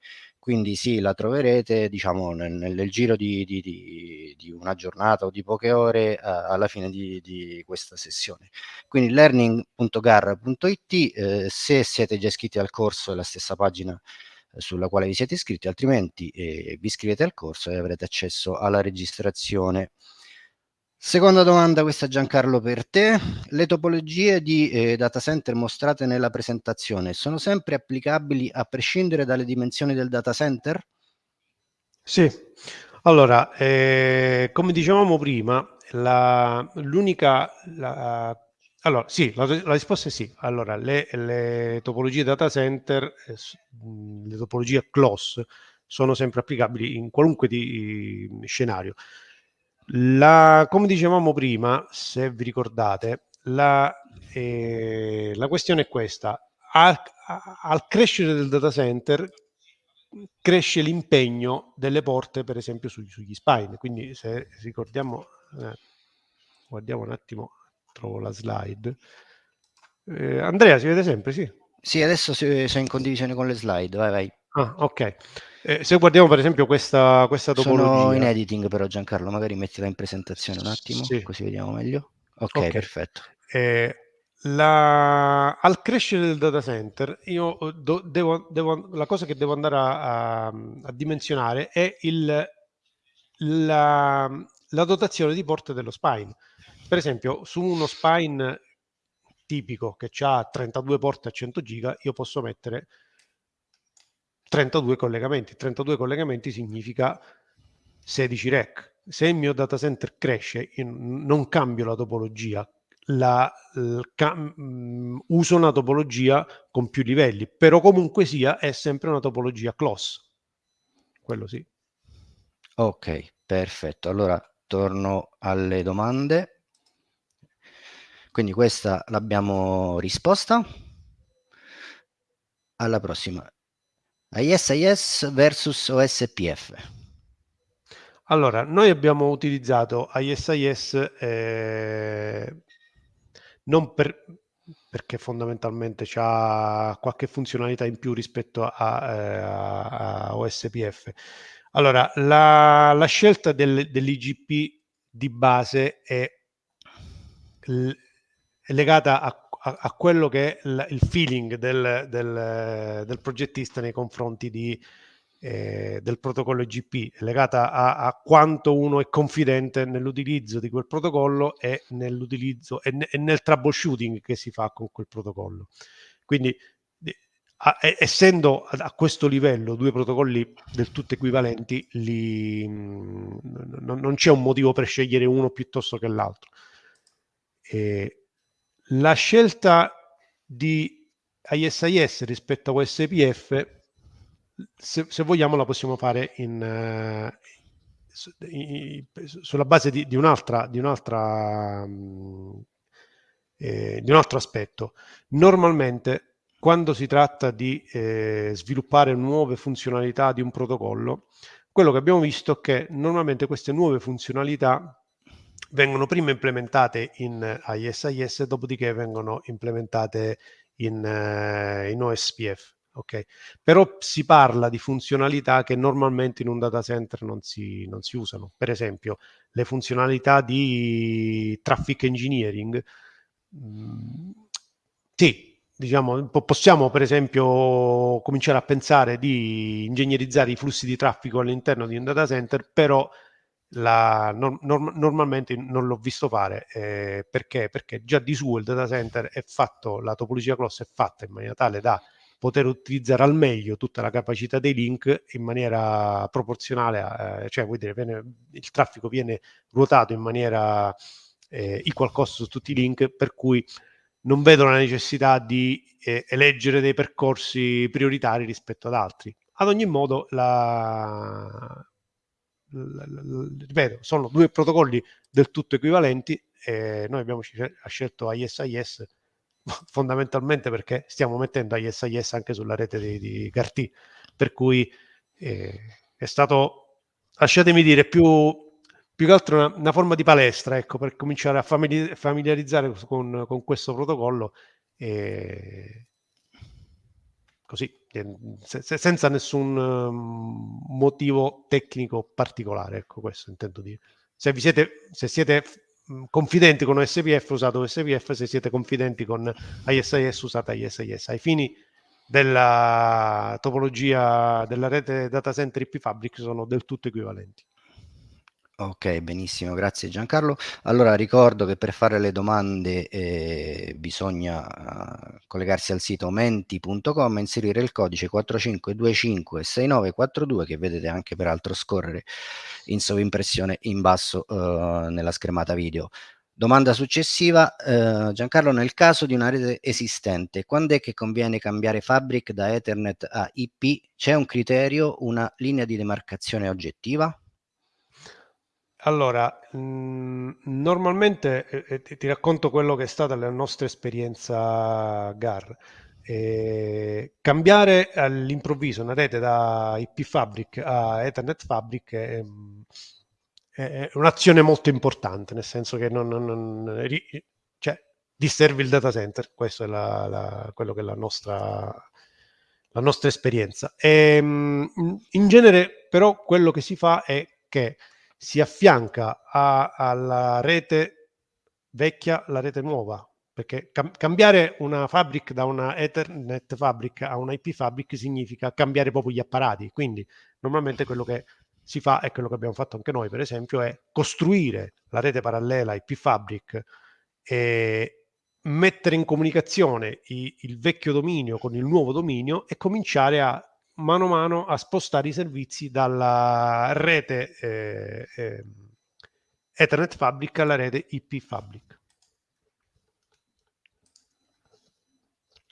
quindi sì, la troverete diciamo nel, nel giro di, di, di, di, una giornata o di poche ore eh, alla fine di, questa sessione. Quindi learning.gar.it, eh, se siete già iscritti al corso è la stessa pagina eh, sulla quale vi siete iscritti, altrimenti eh, vi iscrivete al corso e avrete accesso alla registrazione. Seconda domanda, questa Giancarlo per te. Le topologie di eh, data center mostrate nella presentazione sono sempre applicabili a prescindere dalle dimensioni del data center? Sì, allora, eh, come dicevamo prima, l'unica... allora, sì, la, la, risposta è sì. Allora, le, le topologie data center, eh, le topologie close, sono sempre applicabili in qualunque di, scenario La, come dicevamo prima, se vi ricordate, la, eh, la questione è questa. Al, al, crescere del data center cresce l'impegno delle porte, per esempio, su, sugli spine. Quindi se ricordiamo, eh, guardiamo un attimo, trovo la slide. Eh, Andrea, si vede sempre, sì? Sì, adesso sono in condivisione con le slide, vai vai. Ah, ok. Eh, se guardiamo per esempio questa, questa topologia... Sono in editing però Giancarlo, magari mettila in presentazione un attimo, sì. così vediamo meglio. Ok, okay. perfetto. Eh, la... Al crescere del data center, io do, devo, devo, la cosa che devo andare a, a, a dimensionare è il, la, la dotazione di porte dello spine. Per esempio, su uno spine tipico che ha 32 porte a 100 giga, io posso mettere 32 collegamenti. 32 collegamenti significa 16 rack. Se il mio data center cresce, non cambio la topologia, la, mm, uso una topologia con più livelli, però comunque sia è sempre una topologia close. Quello sì. Ok, perfetto. Allora torno alle domande. Quindi questa l'abbiamo risposta. Alla prossima. ISIS versus OSPF. Allora, noi abbiamo utilizzato ISIS eh, non per, perché fondamentalmente ha qualche funzionalità in più rispetto a, eh, a OSPF. Allora, la, la scelta del, dell'IGP di base è, è legata a a, a quello che è il, il feeling del, del, del, progettista nei confronti di, eh, del protocollo IGP, legata a, a, quanto uno è confidente nell'utilizzo di quel protocollo e nell'utilizzo e, e, nel troubleshooting che si fa con quel protocollo. Quindi a, essendo a, questo livello due protocolli del tutto equivalenti, li, mh, non, c'è un motivo per scegliere uno piuttosto che l'altro. E, la scelta di ISIS rispetto a USPF, se, se vogliamo, la possiamo fare in, uh, in, sulla base di, di un'altra, di, un'altra um, eh, di un altro aspetto. Normalmente, quando si tratta di eh, sviluppare nuove funzionalità di un protocollo, quello che abbiamo visto è che normalmente queste nuove funzionalità vengono prima implementate in ISIS, dopodiché vengono implementate in, uh, in OSPF. Okay. Però si parla di funzionalità che normalmente in un data center non si, non si usano. Per esempio, le funzionalità di traffic engineering. Mm, sì, diciamo, possiamo per esempio cominciare a pensare di ingegnerizzare i flussi di traffico all'interno di un data center, però la, no, norm, normalmente non l'ho visto fare eh, perché? perché già di suo il data center è fatto, la topologia cross è fatta in maniera tale da poter utilizzare al meglio tutta la capacità dei link in maniera proporzionale, a, eh, cioè vuol dire viene, il traffico viene ruotato in maniera eh, equal cost su tutti i link, per cui non vedo la necessità di eh, eleggere dei percorsi prioritari rispetto ad altri. Ad ogni modo, la, ripeto, sono due protocolli del tutto equivalenti e noi abbiamo scelto ISIS <laughs> fondamentalmente perché stiamo mettendo ISIS anche sulla rete di, di Carti, per cui eh, è stato, lasciatemi dire, più, più che altro una, una, forma di palestra, ecco, per cominciare a familiarizzare con, con questo protocollo e così se, senza nessun um, motivo tecnico particolare, ecco questo intendo dire. Se, siete, se siete confidenti con OSPF usate OSPF, se siete confidenti con ISIS usate ISIS. Ai fini della topologia della rete data center IP Fabric sono del tutto equivalenti. Ok, benissimo, grazie Giancarlo. Allora ricordo che per fare le domande eh, bisogna uh, collegarsi al sito menti.com e inserire il codice 45256942 che vedete anche peraltro scorrere in sovimpressione in basso uh, nella schermata video. Domanda successiva, uh, Giancarlo, nel caso di una rete esistente, quando è che conviene cambiare Fabric da Ethernet a IP? C'è un criterio, una linea di demarcazione oggettiva? Allora, mm, normalmente eh, ti, ti racconto quello che è stata la nostra esperienza GAR. Eh, cambiare all'improvviso una rete da IP Fabric a Ethernet Fabric è, è un'azione molto importante, nel senso che non, non, non cioè, disservi il data center, questo è la, la, quello che è la nostra, la nostra esperienza. E, ehm, in genere, però, quello che si fa è che si affianca a, alla rete vecchia la rete nuova, perché cam- cambiare una fabric da una Ethernet fabric a una IP fabric significa cambiare proprio gli apparati, quindi normalmente quello che si fa, e quello che abbiamo fatto anche noi per esempio, è costruire la rete parallela IP fabric e mettere in comunicazione il vecchio dominio con il nuovo dominio e cominciare a mano a mano a spostare i servizi dalla rete eh, eh, Ethernet Fabric alla rete IP Fabric.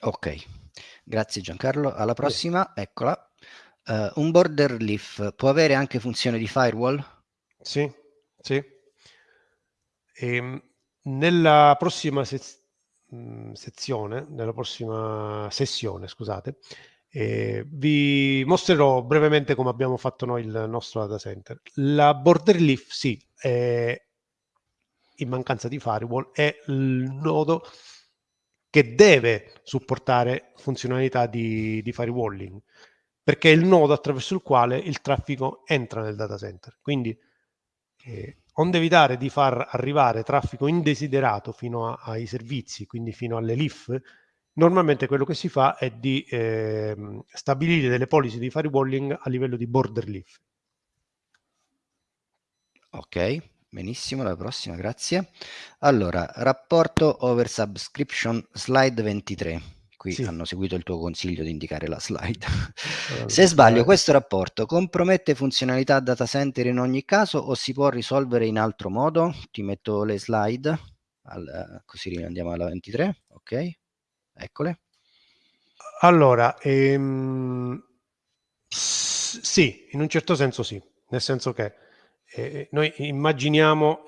Ok, grazie Giancarlo. Alla prossima, sì. eccola. Uh, un border leaf può avere anche funzione di firewall? Sì, sì. E, ehm, nella prossima se- mm, sezione, nella prossima sessione, scusate, eh, vi mostrerò brevemente come abbiamo fatto noi il nostro data center. La border leaf, sì, è, in mancanza di firewall, è il nodo che deve supportare funzionalità di, di firewalling, perché è il nodo attraverso il quale il traffico entra nel data center. Quindi, eh, onde evitare di far arrivare traffico indesiderato fino a, ai servizi, quindi fino alle LIF, normalmente quello che si fa è di eh, stabilire delle policy di firewalling a livello di border leaf. Ok, benissimo, la prossima, grazie. Allora, rapporto over subscription slide 23. Qui sì. hanno seguito il tuo consiglio di indicare la slide. Allora, Se sbaglio, questo rapporto compromette funzionalità data center in ogni caso o si può risolvere in altro modo? Ti metto le slide, al, così andiamo alla 23, ok? Eccole. Allora, ehm, sì, in un certo senso sì, nel senso che eh, noi immaginiamo,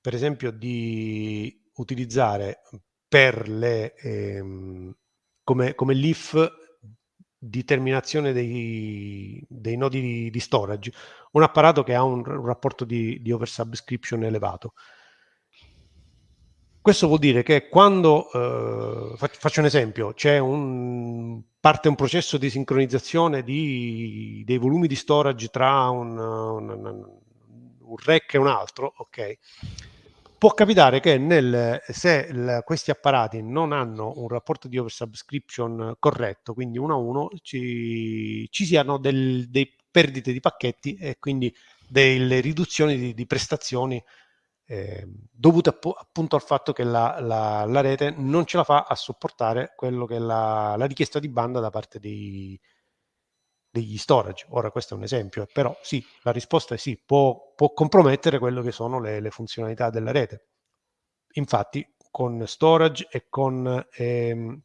per esempio, di utilizzare per le, ehm, come, come l'IF di terminazione dei, dei nodi di, di, storage, un apparato che ha un, un rapporto di, di oversubscription elevato. Questo vuol dire che quando, eh, faccio un esempio, c'è un, parte un processo di sincronizzazione di, dei volumi di storage tra un, un, un rack e un altro, ok? Può capitare che nel, se il, questi apparati non hanno un rapporto di oversubscription corretto, quindi uno a uno, ci, ci siano del, dei perdite di pacchetti e quindi delle riduzioni di, di prestazioni eh, dovute app- appunto al fatto che la, la, la, rete non ce la fa a sopportare quello che è la, la richiesta di banda da parte dei, degli storage. Ora questo è un esempio, però sì, la risposta è sì, può, può compromettere quello che sono le, le, funzionalità della rete. Infatti con storage e con ehm,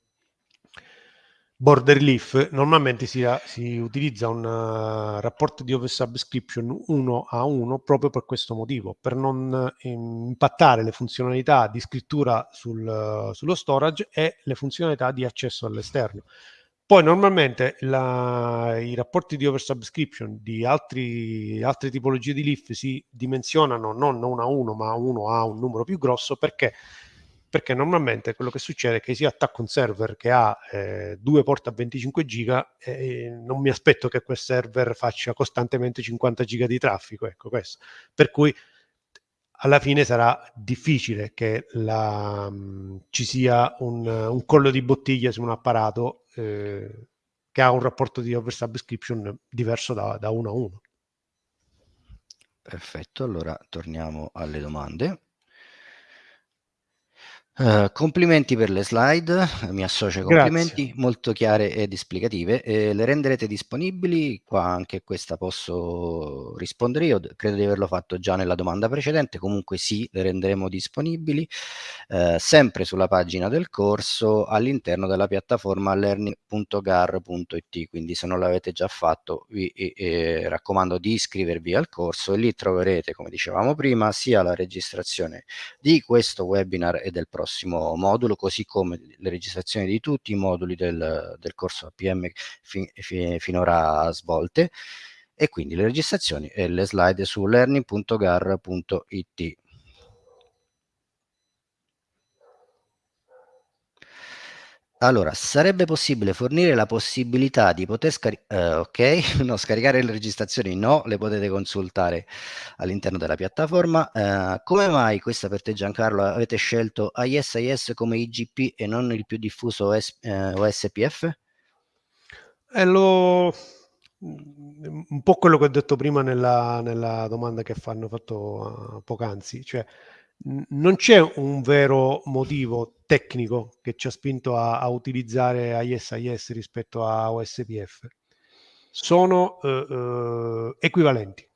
border leaf normalmente si, si utilizza un uh, rapporto di oversubscription 1 a 1 proprio per questo motivo, per non um, impattare le funzionalità di scrittura sul, uh, sullo storage e le funzionalità di accesso all'esterno. Poi normalmente la, i rapporti di oversubscription di altri, altre tipologie di leaf si dimensionano non 1 a 1 ma 1 a un numero più grosso perché perché normalmente quello che succede è che si attacca un server che ha eh, due porte a 25 giga e non mi aspetto che quel server faccia costantemente 50 giga di traffico, ecco questo. Per cui alla fine sarà difficile che la, um, ci sia un, un, collo di bottiglia su un apparato eh, che ha un rapporto di oversubscription diverso da, da uno a uno. Perfetto, allora torniamo alle domande. Uh, complimenti per le slide, mi associo ai complimenti, Grazie. molto chiare ed esplicative. Eh, le renderete disponibili? Qua anche questa posso rispondere io, credo di averlo fatto già nella domanda precedente, comunque sì, le renderemo disponibili eh, sempre sulla pagina del corso all'interno della piattaforma learning.gar.it, quindi se non l'avete già fatto vi eh, raccomando di iscrivervi al corso e lì troverete, come dicevamo prima, sia la registrazione di questo webinar e del prossimo prossimo modulo, così come le registrazioni di tutti i moduli del, del corso APM fi, fi, finora svolte e quindi le registrazioni e le slide su learning.gar.it. Allora, sarebbe possibile fornire la possibilità di poter scaricare, uh, ok, <laughs> no, scaricare le registrazioni no, le potete consultare all'interno della piattaforma. Uh, come mai, questa per te Giancarlo, avete scelto ISIS come IGP e non il più diffuso OS, uh, eh, OSPF? È lo... un po' quello che ho detto prima nella, nella domanda che hanno fatto poc'anzi, cioè non c'è un vero motivo tecnico che ci ha spinto a, a utilizzare ISIS rispetto a OSPF. Sono eh, eh, equivalenti.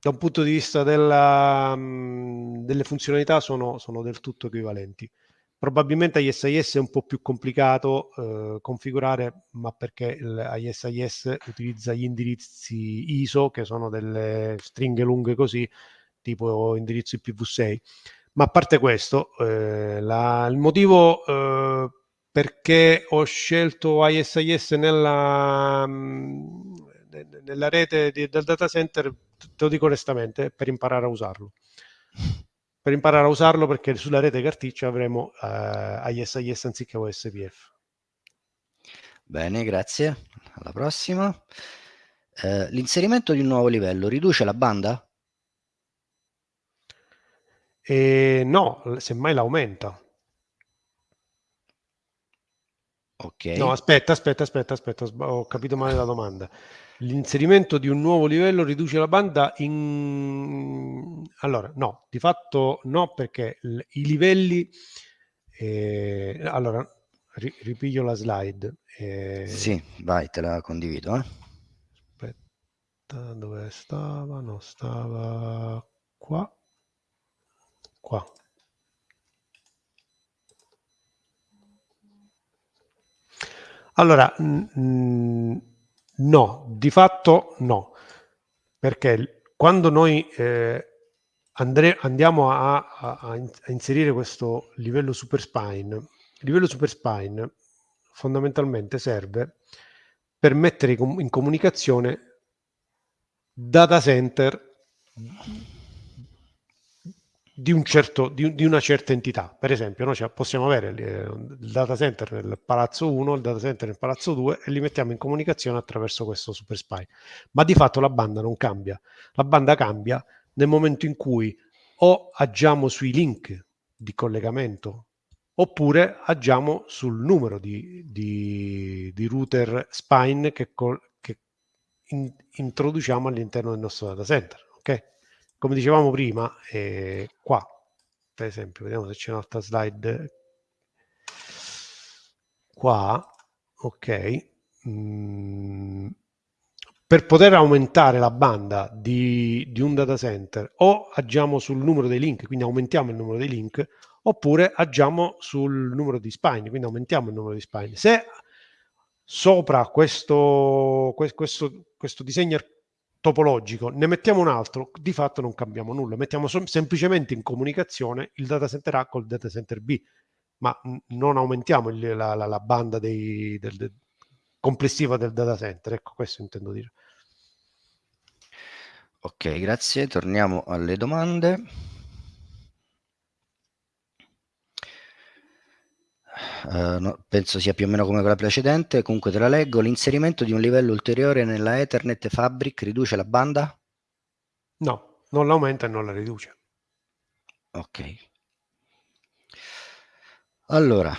Da un punto di vista della, delle funzionalità sono, sono, del tutto equivalenti. Probabilmente ISIS è un po' più complicato eh, configurare, ma perché ISIS utilizza gli indirizzi ISO, che sono delle stringhe lunghe così, tipo indirizzo IPv6. Ma a parte questo, eh, la, il motivo eh, perché ho scelto ISIS nella, mh, nella rete di, del data center, te lo dico onestamente, per imparare a usarlo. <laughs> Per imparare a usarlo perché sulla rete carticcia avremo eh, ISIS anziché OSPF. Bene, grazie. Alla prossima. Eh, l'inserimento di un nuovo livello riduce la banda? E no, semmai l'aumenta. Ok. No, aspetta, aspetta, aspetta, aspetta, ho capito male la domanda. L'inserimento di un nuovo livello riduce la banda in... Allora, no, di fatto no, perché i livelli... Eh... Allora, ri ripiglio la slide. Eh... Sì, vai, te la condivido. Eh. Aspetta, dove stava? No, stava qua qua. Allora, mh, no, di fatto no, perché quando noi eh, andre, andiamo a, a, a, inserire questo livello super spine, il livello super spine fondamentalmente serve per mettere in comunicazione data center di, un certo, di, di, una certa entità. Per esempio, noi possiamo avere il data center nel palazzo 1, il data center nel palazzo 2 e li mettiamo in comunicazione attraverso questo super spy. Ma di fatto la banda non cambia. La banda cambia nel momento in cui o agiamo sui link di collegamento oppure agiamo sul numero di, di, di router spine che, che in, introduciamo all'interno del nostro data center. Okay? Come dicevamo prima, eh, qua, per esempio, vediamo se c'è un'altra slide. Qua, ok. Mm, per poter aumentare la banda di, di, un data center o agiamo sul numero dei link, quindi aumentiamo il numero dei link, oppure agiamo sul numero di spine, quindi aumentiamo il numero di spine. Se sopra questo, questo, questo disegno topologico, ne mettiamo un altro, di fatto non cambiamo nulla, mettiamo semplicemente in comunicazione il data center A col data center B, ma non aumentiamo il, la, la, la, banda dei, del, del, complessiva del data center, ecco questo intendo dire. Ok, grazie, torniamo alle domande. Uh, no, penso sia più o meno come quella precedente, comunque te la leggo, l'inserimento di un livello ulteriore nella Ethernet Fabric riduce la banda? No, non l'aumenta e non la riduce. Ok. Allora,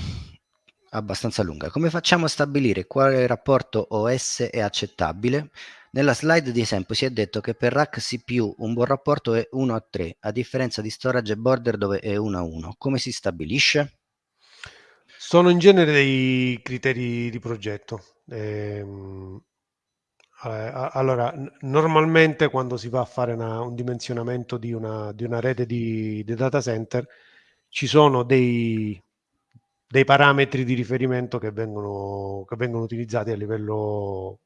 abbastanza lunga. Come facciamo a stabilire quale rapporto OS è accettabile? Nella slide di esempio si è detto che per rack CPU un buon rapporto è 1 a 3, a differenza di storage e border dove è 1 a 1. Come si stabilisce? Sono in genere dei criteri di progetto. Eh, allora, normalmente quando si va a fare una, un dimensionamento di una, di una rete di, di, data center, ci sono dei, dei parametri di riferimento che vengono, che vengono utilizzati a livello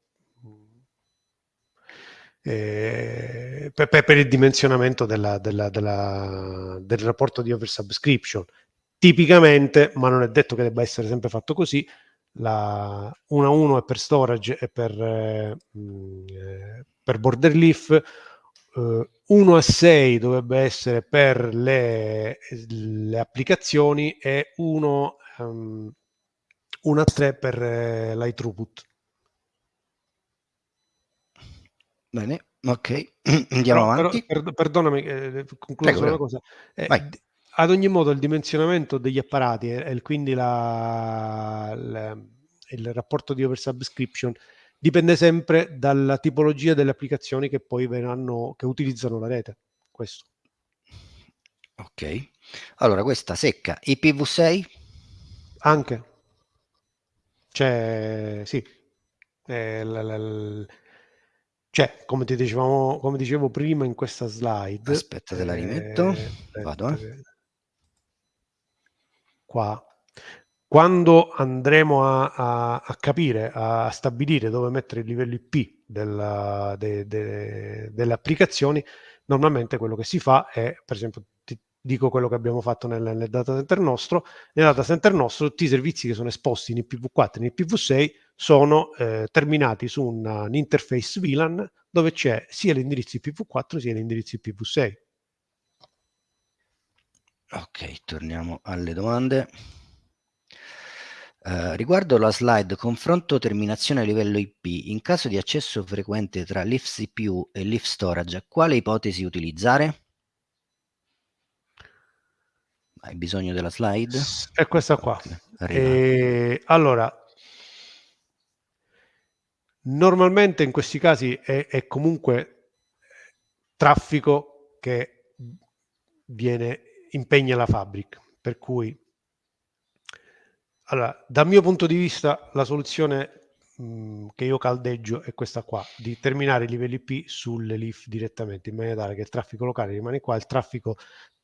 eh, per, per, il dimensionamento della, della, della, del rapporto di oversubscription. Tipicamente, ma non è detto che debba essere sempre fatto così, la 1 a 1 è per storage e per, eh, eh per border leaf, eh, 1 a 6 dovrebbe essere per le, le applicazioni e 1, um, 1 a 3 per eh, l'high Bene, ok, <clears throat> andiamo però, avanti. Però, per, perdonami, eh, concludo solo una cosa. Eh, ad ogni modo il dimensionamento degli apparati e, e quindi la, la, il rapporto di oversubscription dipende sempre dalla tipologia delle applicazioni che poi verranno, che utilizzano la rete. Questo. Ok, allora questa secca IPv6? Anche. Cioè, sì. Eh, l, l, cioè, come ti dicevamo, come dicevo prima in questa slide. Aspetta, te la rimetto. Eh, Vado. Eh qua, quando andremo a, a, a, capire, a stabilire dove mettere i livelli IP della, de, de, delle applicazioni, normalmente quello che si fa è, per esempio, ti dico quello che abbiamo fatto nel, nel data center nostro, nel data center nostro tutti i servizi che sono esposti in IPv4 e in IPv6 sono eh, terminati su un, un interface VLAN dove c'è sia l'indirizzo IPv4 sia l'indirizzo IPv6. Ok, torniamo alle domande. Uh, riguardo la slide confronto terminazione a livello IP, in caso di accesso frequente tra l'IF CPU e l'IF storage, quale ipotesi utilizzare? Hai bisogno della slide? È questa qua. E, allora, normalmente in questi casi è, è comunque traffico che viene impegna la fabbrica. Per cui, allora, dal mio punto di vista, la soluzione mh, che io caldeggio è questa qua, di terminare i livelli P sulle LIF direttamente, in maniera tale che il traffico locale rimane qua, il traffico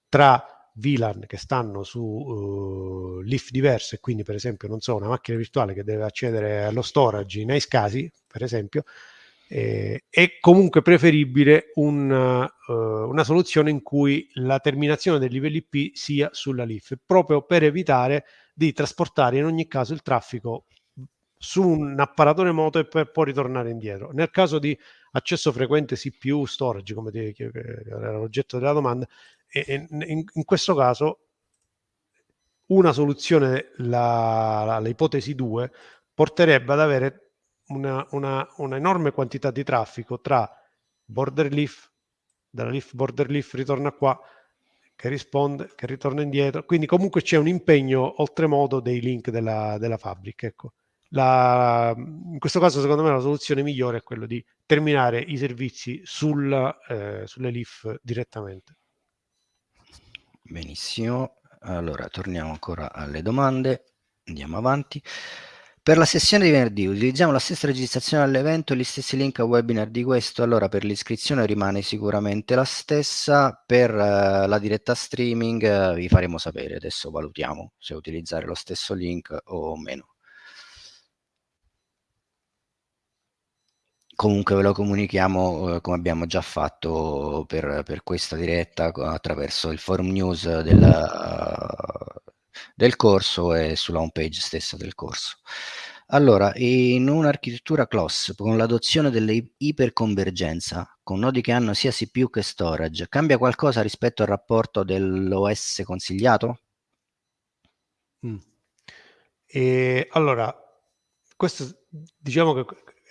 tra VLAN che stanno su uh, LIF diverse, quindi per esempio, non so, una macchina virtuale che deve accedere allo storage in casi, per esempio, eh, è comunque preferibile un, uh, una soluzione in cui la terminazione dei livelli IP sia sulla LIF, proprio per evitare di trasportare in ogni caso il traffico su un apparato remoto e per poi ritornare indietro. Nel caso di accesso frequente CPU storage, come ti, era l'oggetto della domanda, e, in, in, questo caso una soluzione, l'ipotesi 2, porterebbe ad avere una, una, una enorme quantità di traffico tra border leaf, dalla leaf border leaf ritorna qua, che risponde, che ritorna indietro. Quindi comunque c'è un impegno oltremodo dei link della, della fabbrica. Ecco. La, in questo caso secondo me la soluzione migliore è quella di terminare i servizi sul, eh, sulle leaf direttamente. Benissimo, allora torniamo ancora alle domande, andiamo avanti. Per la sessione di venerdì utilizziamo la stessa registrazione all'evento e gli stessi link a webinar di questo, allora per l'iscrizione rimane sicuramente la stessa, per uh, la diretta streaming uh, vi faremo sapere, adesso valutiamo se utilizzare lo stesso link o meno. Comunque ve lo comunichiamo uh, come abbiamo già fatto per, per, questa diretta attraverso il forum news del, del corso e sulla home page stessa del corso. Allora, in un'architettura CLOS con l'adozione dell'iperconvergenza, con nodi che hanno sia CPU che storage, cambia qualcosa rispetto al rapporto dell'OS consigliato? Mm. E, allora, questo diciamo che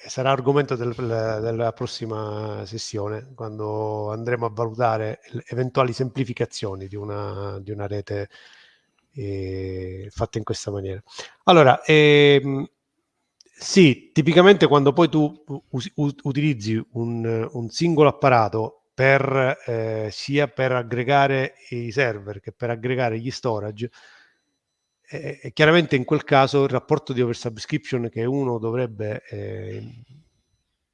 sarà argomento del, della prossima sessione, quando andremo a valutare eventuali semplificazioni di una, di una rete eh, fatta in questa maniera. Allora, ehm, sì, tipicamente quando poi tu utilizzi un, un, singolo apparato per, eh, sia per aggregare i server che per aggregare gli storage, eh, chiaramente in quel caso il rapporto di oversubscription che uno dovrebbe eh,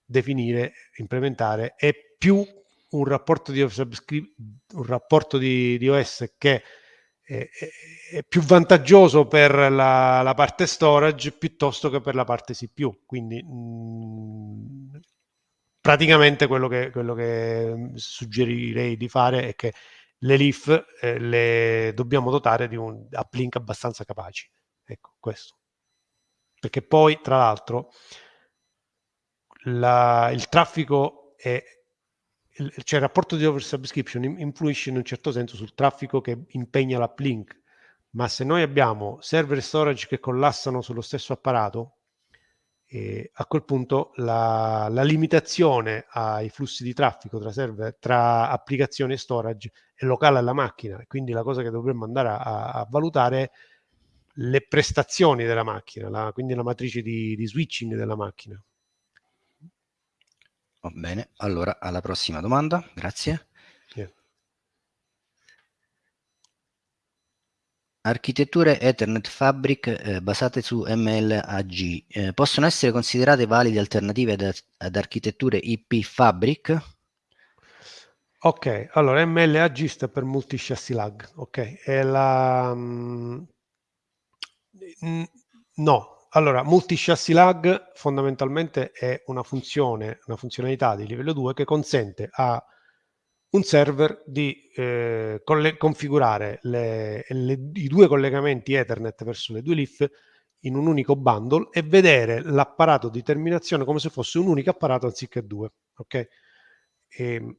definire, implementare, è più un rapporto di, un rapporto di, di OS che è, è, più vantaggioso per la, la, parte storage piuttosto che per la parte CPU. Quindi mh, mm, praticamente quello che, quello che, suggerirei di fare è che le leaf eh, le dobbiamo dotare di un uplink abbastanza capaci. Ecco, questo. Perché poi, tra l'altro, la, il traffico è cioè il rapporto di oversubscription influisce in un certo senso sul traffico che impegna l'uplink, ma se noi abbiamo server e storage che collassano sullo stesso apparato, eh, a quel punto la, la, limitazione ai flussi di traffico tra, server, tra applicazioni e storage è locale alla macchina, quindi la cosa che dovremmo andare a, a valutare è le prestazioni della macchina, la, quindi la matrice di, di switching della macchina. Va bene, allora alla prossima domanda, grazie. Yeah. Architetture Ethernet Fabric eh, basate su MLAG eh, possono essere considerate valide alternative ad, ad, architetture IP Fabric? Ok, allora MLAG sta per Multi Chassis Lag, ok, è la... Mm, no, allora, multi-chassis lag fondamentalmente è una funzione, una funzionalità di livello 2 che consente a un server di eh, configurare le, le, i due collegamenti Ethernet verso le due leaf in un unico bundle e vedere l'apparato di terminazione come se fosse un unico apparato anziché due. Ok? E, ehm,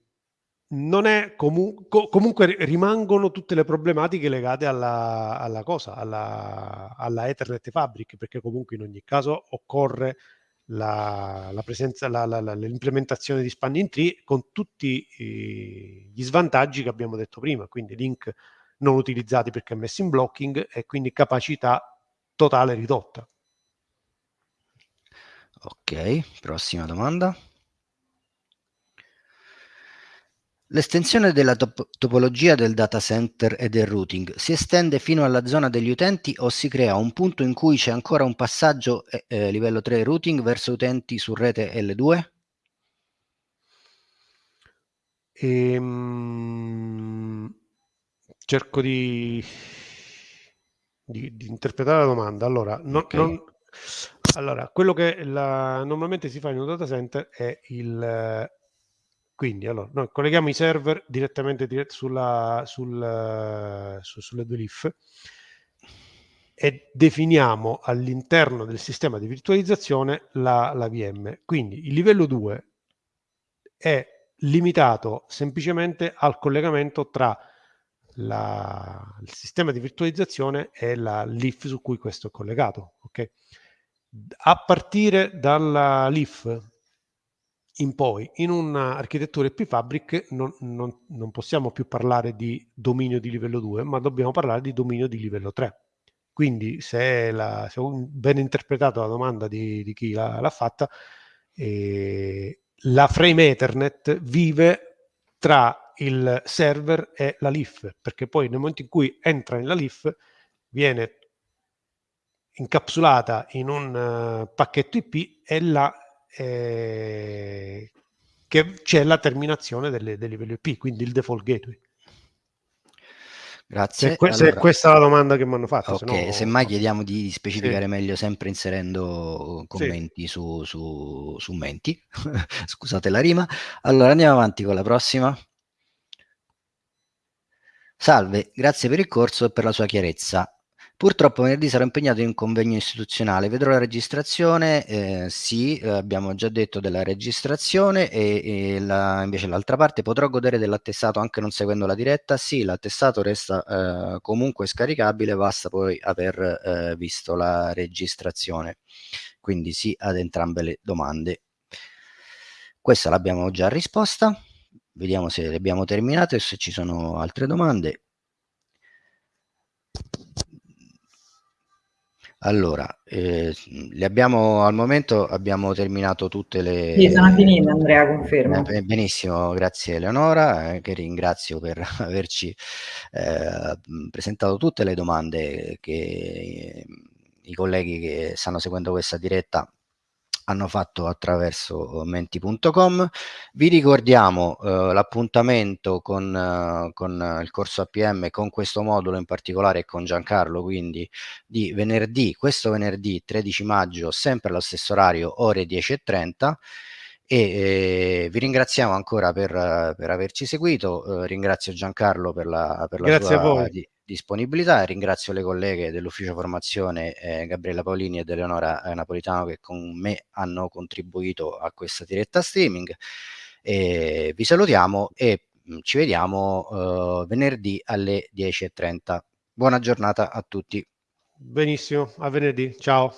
non è comu co comunque rimangono tutte le problematiche legate alla, alla cosa, alla, alla, Ethernet Fabric, perché comunque in ogni caso occorre l'implementazione di spanning tree con tutti i, gli svantaggi che abbiamo detto prima, quindi link non utilizzati perché messi in blocking e quindi capacità totale ridotta. Ok, prossima domanda. L'estensione della top topologia del data center e del routing si estende fino alla zona degli utenti o si crea un punto in cui c'è ancora un passaggio eh, livello 3 routing verso utenti su rete L2? Ehm, cerco di, di, di, interpretare la domanda. Allora, no, okay. non, allora quello che la, normalmente si fa in un data center è il quindi allora, noi colleghiamo i server direttamente dirett sulla, sul, su, sulle due leaf e definiamo all'interno del sistema di virtualizzazione la, la VM. Quindi il livello 2 è limitato semplicemente al collegamento tra la, il sistema di virtualizzazione e la leaf su cui questo è collegato. Okay? A partire dalla leaf in poi, in un'architettura IP-Fabric non, non, non, possiamo più parlare di dominio di livello 2, ma dobbiamo parlare di dominio di livello 3. Quindi se, la, se ho ben interpretato la domanda di, di chi l'ha, fatta, eh, la frame Ethernet vive tra il server e la leaf, perché poi nel momento in cui entra nella leaf viene incapsulata in un uh, pacchetto IP e la eh, che c'è la terminazione delle, del livello IP, quindi il default gateway. Grazie. Se, que- allora, se questa è la domanda che mi hanno fatto. Ok, se no... semmai chiediamo di specificare sì. meglio sempre inserendo commenti sì. su, su, su menti. <laughs> Scusate la rima. Allora andiamo avanti con la prossima. Salve, grazie per il corso e per la sua chiarezza. Purtroppo venerdì sarò impegnato in un convegno istituzionale, vedrò la registrazione, eh, sì, eh, abbiamo già detto della registrazione e, e la, invece l'altra parte potrò godere dell'attestato anche non seguendo la diretta, sì, l'attestato resta eh, comunque scaricabile, basta poi aver eh, visto la registrazione, quindi sì ad entrambe le domande. Questa l'abbiamo già risposta, vediamo se le abbiamo terminate o se ci sono altre domande. Allora, eh, le abbiamo, al momento abbiamo terminato tutte le... Sì, sono finite Andrea, confermo. Eh, benissimo, grazie Eleonora, eh, che ringrazio per <laughs> averci eh, presentato tutte le domande che i colleghi che stanno seguendo questa diretta hanno fatto attraverso menti.com. Vi ricordiamo eh, l'appuntamento con, eh, con, il corso APM, con questo modulo in particolare e con Giancarlo, quindi di venerdì, questo venerdì 13 maggio, sempre allo stesso orario, ore 10.30 e eh, vi ringraziamo ancora per, per averci seguito, eh, ringrazio Giancarlo per la, per la sua di, disponibilità. Ringrazio le colleghe dell'ufficio formazione eh, Gabriella Paolini ed Eleonora eh, Napolitano che con me hanno contribuito a questa diretta streaming. E vi salutiamo e mh, mm, ci vediamo eh, venerdì alle 10.30. Buona giornata a tutti. Benissimo, a venerdì. Ciao.